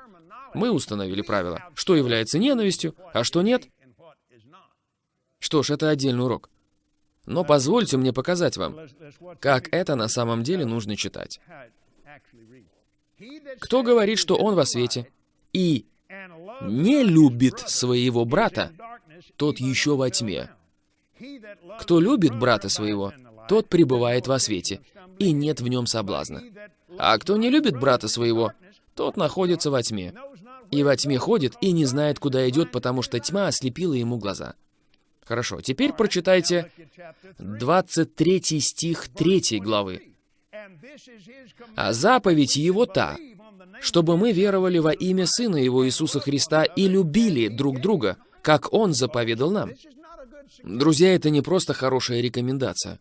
Мы установили правила, что является ненавистью, а что нет. Что ж, это отдельный урок. Но позвольте мне показать вам, как это на самом деле нужно читать. Кто говорит, что он во свете и не любит своего брата, тот еще во тьме. Кто любит брата своего, тот пребывает во свете, и нет в нем соблазна. А кто не любит брата своего, тот находится во тьме. И во тьме ходит и не знает, куда идет, потому что тьма ослепила ему глаза. Хорошо, теперь прочитайте 23 стих 3 главы. «А заповедь его та, чтобы мы веровали во имя Сына Его Иисуса Христа и любили друг друга, как Он заповедал нам». Друзья, это не просто хорошая рекомендация.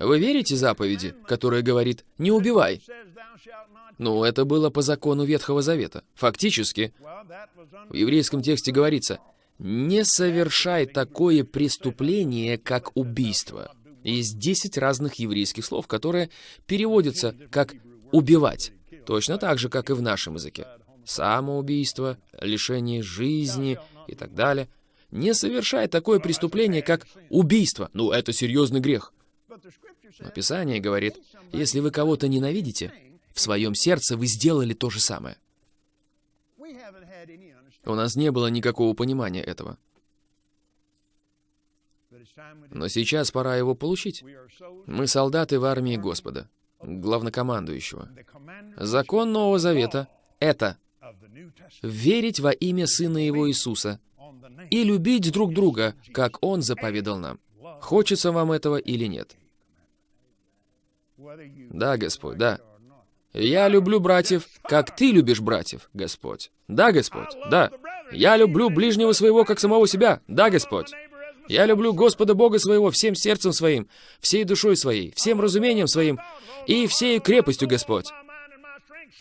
Вы верите заповеди, которая говорит «не убивай»? Ну, это было по закону Ветхого Завета. Фактически, в еврейском тексте говорится «не совершай такое преступление, как убийство». Есть 10 разных еврейских слов, которые переводятся как «убивать», точно так же, как и в нашем языке. Самоубийство, лишение жизни и так далее. Не совершай такое преступление, как убийство. Ну, это серьезный грех. Но Писание говорит, если вы кого-то ненавидите, в своем сердце вы сделали то же самое. У нас не было никакого понимания этого. Но сейчас пора его получить. Мы солдаты в армии Господа, главнокомандующего. Закон Нового Завета — это верить во имя Сына Его Иисуса и любить друг друга, как Он заповедал нам. Хочется вам этого или нет? Да, Господь, да. Я люблю братьев, как Ты любишь братьев, Господь. Да, Господь, да. Я люблю ближнего своего, как самого себя. Да, Господь. Я люблю Господа Бога своего всем сердцем своим, всей душой своей, всем разумением своим и всей крепостью, Господь.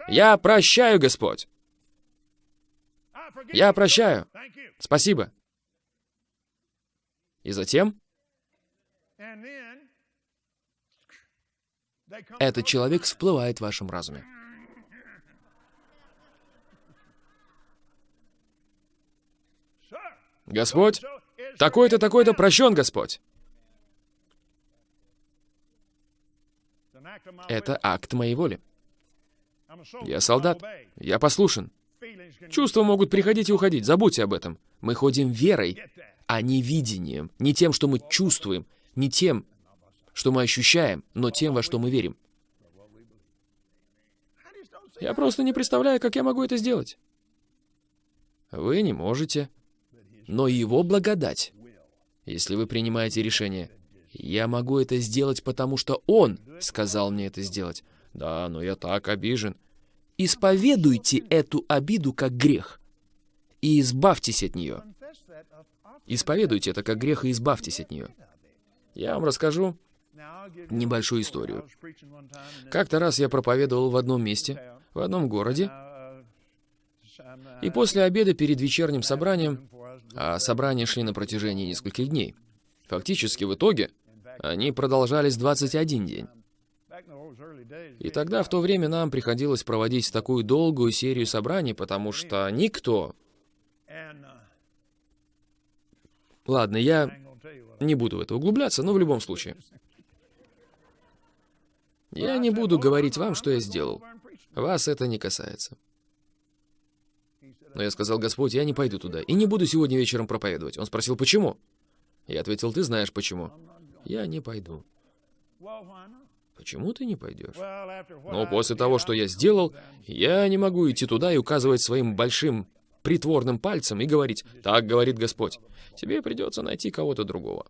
Я прощаю, Господь. Я прощаю. Спасибо. И затем этот человек всплывает в вашем разуме. Господь, такой-то, такой-то прощен, Господь. Это акт моей воли. Я солдат. Я послушен. Чувства могут приходить и уходить. Забудьте об этом. Мы ходим верой, а не видением. Не тем, что мы чувствуем. Не тем, что мы ощущаем, но тем, во что мы верим. Я просто не представляю, как я могу это сделать. Вы не можете. Но его благодать, если вы принимаете решение, я могу это сделать, потому что он сказал мне это сделать. Да, но я так обижен. Исповедуйте эту обиду как грех и избавьтесь от нее. Исповедуйте это как грех и избавьтесь от нее. Я вам расскажу небольшую историю. Как-то раз я проповедовал в одном месте, в одном городе, и после обеда перед вечерним собранием, а собрания шли на протяжении нескольких дней, фактически в итоге они продолжались 21 день. И тогда, в то время, нам приходилось проводить такую долгую серию собраний, потому что никто... Ладно, я не буду в это углубляться, но в любом случае. Я не буду говорить вам, что я сделал. Вас это не касается. Но я сказал, Господь, я не пойду туда и не буду сегодня вечером проповедовать. Он спросил, почему? Я ответил, ты знаешь почему. Я не пойду. Почему ты не пойдешь? Но после того, что я сделал, я не могу идти туда и указывать своим большим притворным пальцем и говорить, так говорит Господь, тебе придется найти кого-то другого.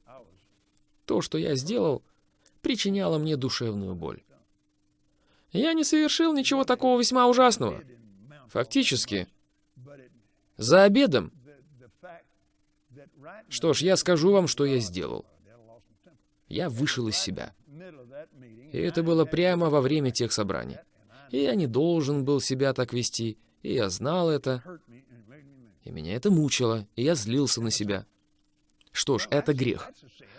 То, что я сделал, причиняло мне душевную боль. Я не совершил ничего такого весьма ужасного. Фактически, за обедом. Что ж, я скажу вам, что я сделал. Я вышел из себя. И это было прямо во время тех собраний. И я не должен был себя так вести, и я знал это. И меня это мучило, и я злился на себя. Что ж, это грех.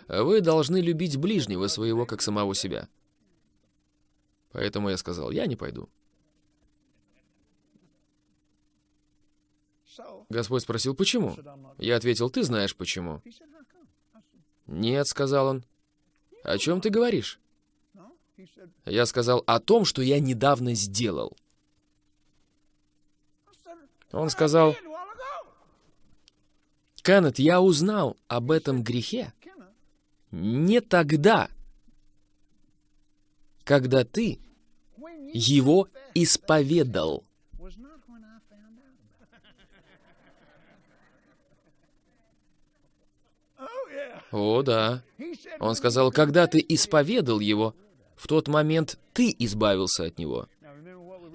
Вы должны любить ближнего своего, как самого себя. Поэтому я сказал, я не пойду. Господь спросил, почему? Я ответил, ты знаешь почему. Нет, сказал он. О чем ты говоришь? Я сказал о том, что я недавно сделал. Он сказал, Кеннет, я узнал об этом грехе не тогда, когда ты его исповедал. О, да. Он сказал, когда ты исповедал его, в тот момент ты избавился от него.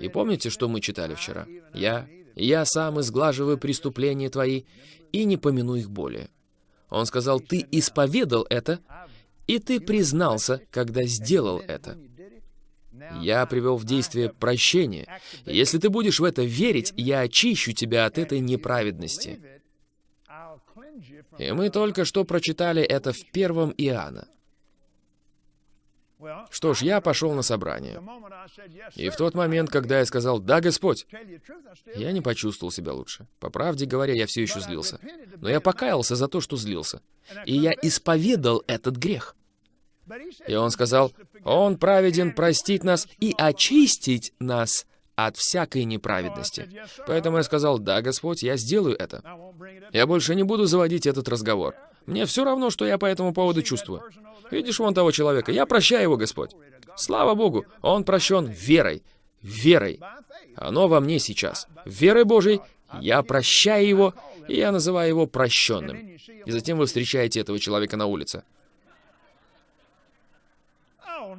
И помните, что мы читали вчера? Я, я сам изглаживаю преступления твои и не помяну их более. Он сказал, ты исповедал это, и ты признался, когда сделал это. Я привел в действие прощение. Если ты будешь в это верить, я очищу тебя от этой неправедности. И мы только что прочитали это в первом Иоанна. Что ж, я пошел на собрание. И в тот момент, когда я сказал «Да, Господь», я не почувствовал себя лучше. По правде говоря, я все еще злился. Но я покаялся за то, что злился. И я исповедал этот грех. И он сказал, «Он праведен простить нас и очистить нас от всякой неправедности». Поэтому я сказал, «Да, Господь, я сделаю это». Я больше не буду заводить этот разговор. Мне все равно, что я по этому поводу чувствую. Видишь вон того человека? Я прощаю его, Господь. Слава Богу, он прощен верой. Верой. Оно во мне сейчас. Верой Божией я прощаю его, и я называю его прощенным. И затем вы встречаете этого человека на улице.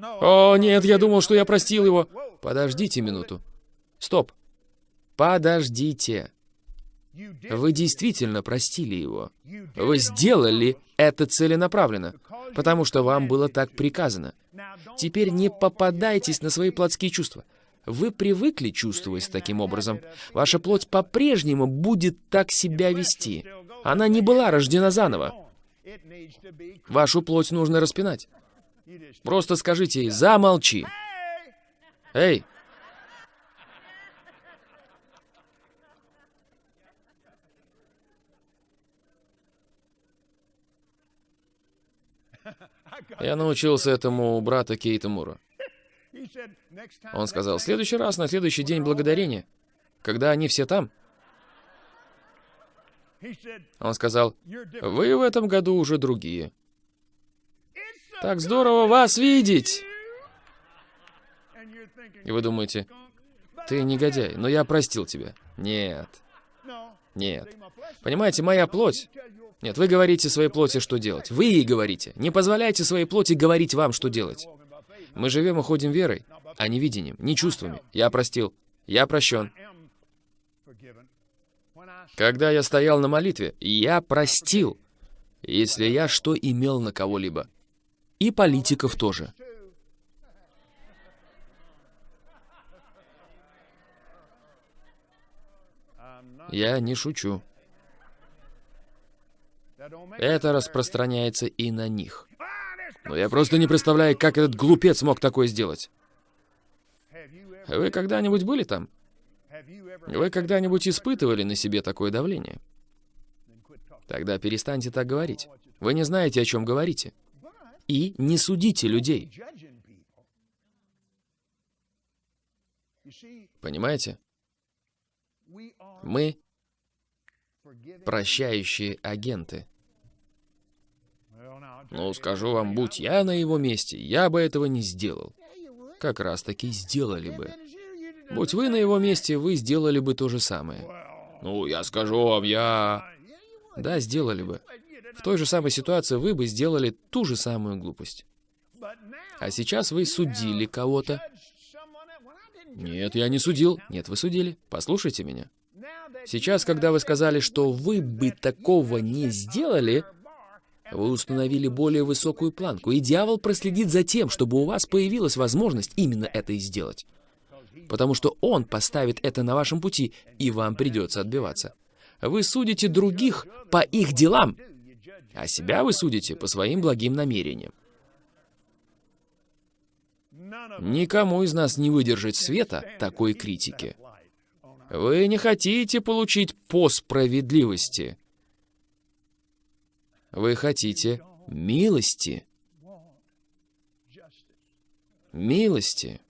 О, нет, я думал, что я простил его. Подождите минуту. Стоп. Подождите. Вы действительно простили его. Вы сделали это целенаправленно, потому что вам было так приказано. Теперь не попадайтесь на свои плотские чувства. Вы привыкли чувствовать таким образом. Ваша плоть по-прежнему будет так себя вести. Она не была рождена заново. Вашу плоть нужно распинать. Просто скажите ей «замолчи». Эй! Я научился этому у брата Кейта Мура. Он сказал, следующий раз, на следующий день благодарения, когда они все там, он сказал, вы в этом году уже другие. Так здорово вас видеть! И вы думаете, ты негодяй, но я простил тебя. Нет. Нет. Понимаете, моя плоть нет, вы говорите своей плоти, что делать. Вы ей говорите. Не позволяйте своей плоти говорить вам, что делать. Мы живем и ходим верой, а не видением, не чувствами. Я простил. Я прощен. Когда я стоял на молитве, я простил, если я что имел на кого-либо. И политиков тоже. Я не шучу. Это распространяется и на них. Но я просто не представляю, как этот глупец мог такое сделать. Вы когда-нибудь были там? Вы когда-нибудь испытывали на себе такое давление? Тогда перестаньте так говорить. Вы не знаете, о чем говорите. И не судите людей. Понимаете? Мы прощающие агенты. Ну, скажу вам, будь я на его месте, я бы этого не сделал. Как раз таки сделали бы. Будь вы на его месте, вы сделали бы то же самое. Ну, я скажу вам, я... Да, сделали бы. В той же самой ситуации вы бы сделали ту же самую глупость. А сейчас вы судили кого-то. Нет, я не судил. Нет, вы судили. Послушайте меня. Сейчас, когда вы сказали, что вы бы такого не сделали, вы установили более высокую планку, и дьявол проследит за тем, чтобы у вас появилась возможность именно это и сделать. Потому что он поставит это на вашем пути, и вам придется отбиваться. Вы судите других по их делам, а себя вы судите по своим благим намерениям. Никому из нас не выдержать света такой критики. Вы не хотите получить по справедливости. Вы хотите милости. Милости.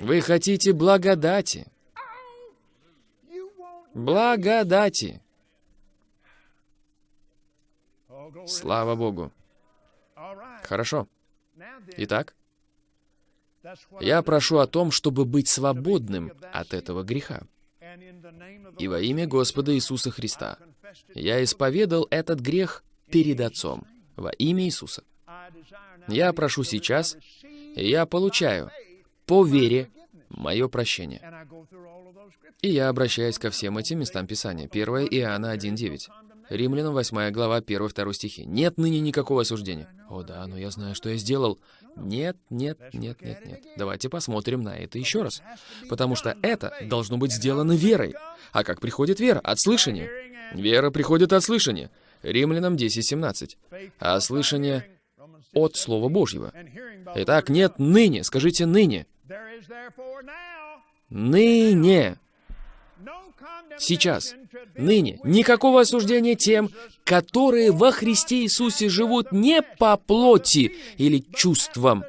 Вы хотите благодати. Благодати. Слава Богу. Хорошо. Итак, я прошу о том, чтобы быть свободным от этого греха. И во имя Господа Иисуса Христа я исповедал этот грех перед Отцом во имя Иисуса. Я прошу сейчас, и я получаю по вере мое прощение. И я обращаюсь ко всем этим местам Писания. 1 Иоанна 1.9. Римлянам 8 глава 1-2 стихи. Нет ныне никакого осуждения. О да, но я знаю, что я сделал. Нет, нет, нет, нет, нет. Давайте посмотрим на это еще раз. Потому что это должно быть сделано верой. А как приходит вера? От слышания. Вера приходит от слышания. Римлянам 10.17. А слышание от Слова Божьего. Итак, нет ныне. Скажите ныне. Ныне. Сейчас. Ныне. Никакого осуждения тем, которые во Христе Иисусе живут не по плоти или чувствам,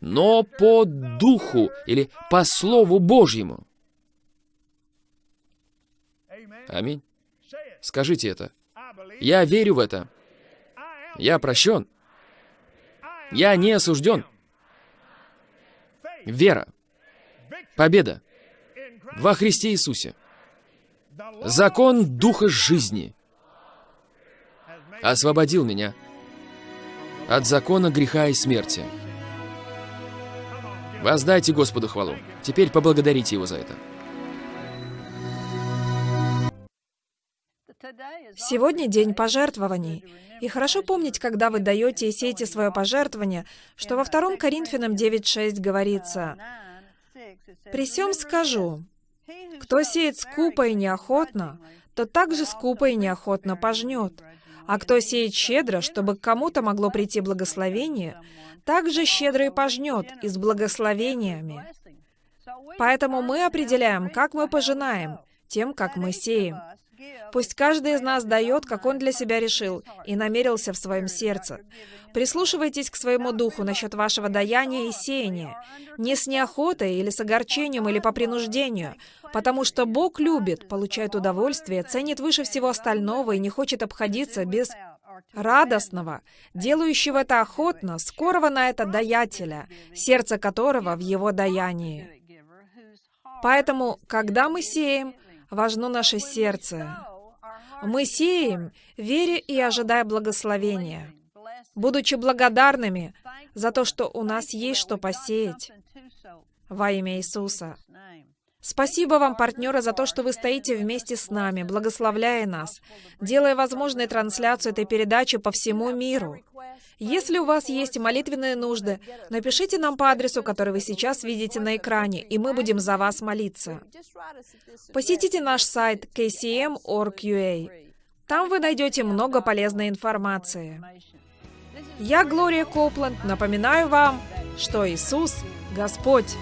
но по духу или по Слову Божьему. Аминь. Скажите это. Я верю в это. Я прощен. Я не осужден. Вера. Победа. Во Христе Иисусе. Закон Духа жизни освободил меня от закона греха и смерти. Воздайте Господу хвалу. Теперь поблагодарите Его за это. Сегодня день пожертвований. И хорошо помнить, когда вы даете и сеете свое пожертвование, что во 2 Коринфянам 9.6 говорится, «При всем скажу, кто сеет скупо и неохотно, то также скупо и неохотно пожнет. А кто сеет щедро, чтобы к кому-то могло прийти благословение, также щедро и пожнет, и с благословениями. Поэтому мы определяем, как мы пожинаем, тем, как мы сеем. Пусть каждый из нас дает, как он для себя решил и намерился в своем сердце. Прислушивайтесь к своему духу насчет вашего даяния и сеяния. Не с неохотой или с огорчением или по принуждению, потому что Бог любит, получает удовольствие, ценит выше всего остального и не хочет обходиться без радостного, делающего это охотно, скорого на это даятеля, сердце которого в его даянии. Поэтому, когда мы сеем, важно наше сердце. Мы сеем, веря и ожидая благословения, будучи благодарными за то, что у нас есть что посеять во имя Иисуса. Спасибо вам, партнеры, за то, что вы стоите вместе с нами, благословляя нас, делая возможной трансляцию этой передачи по всему миру. Если у вас есть молитвенные нужды, напишите нам по адресу, который вы сейчас видите на экране, и мы будем за вас молиться. Посетите наш сайт kcm.org.ua. Там вы найдете много полезной информации. Я, Глория Копланд, напоминаю вам, что Иисус – Господь.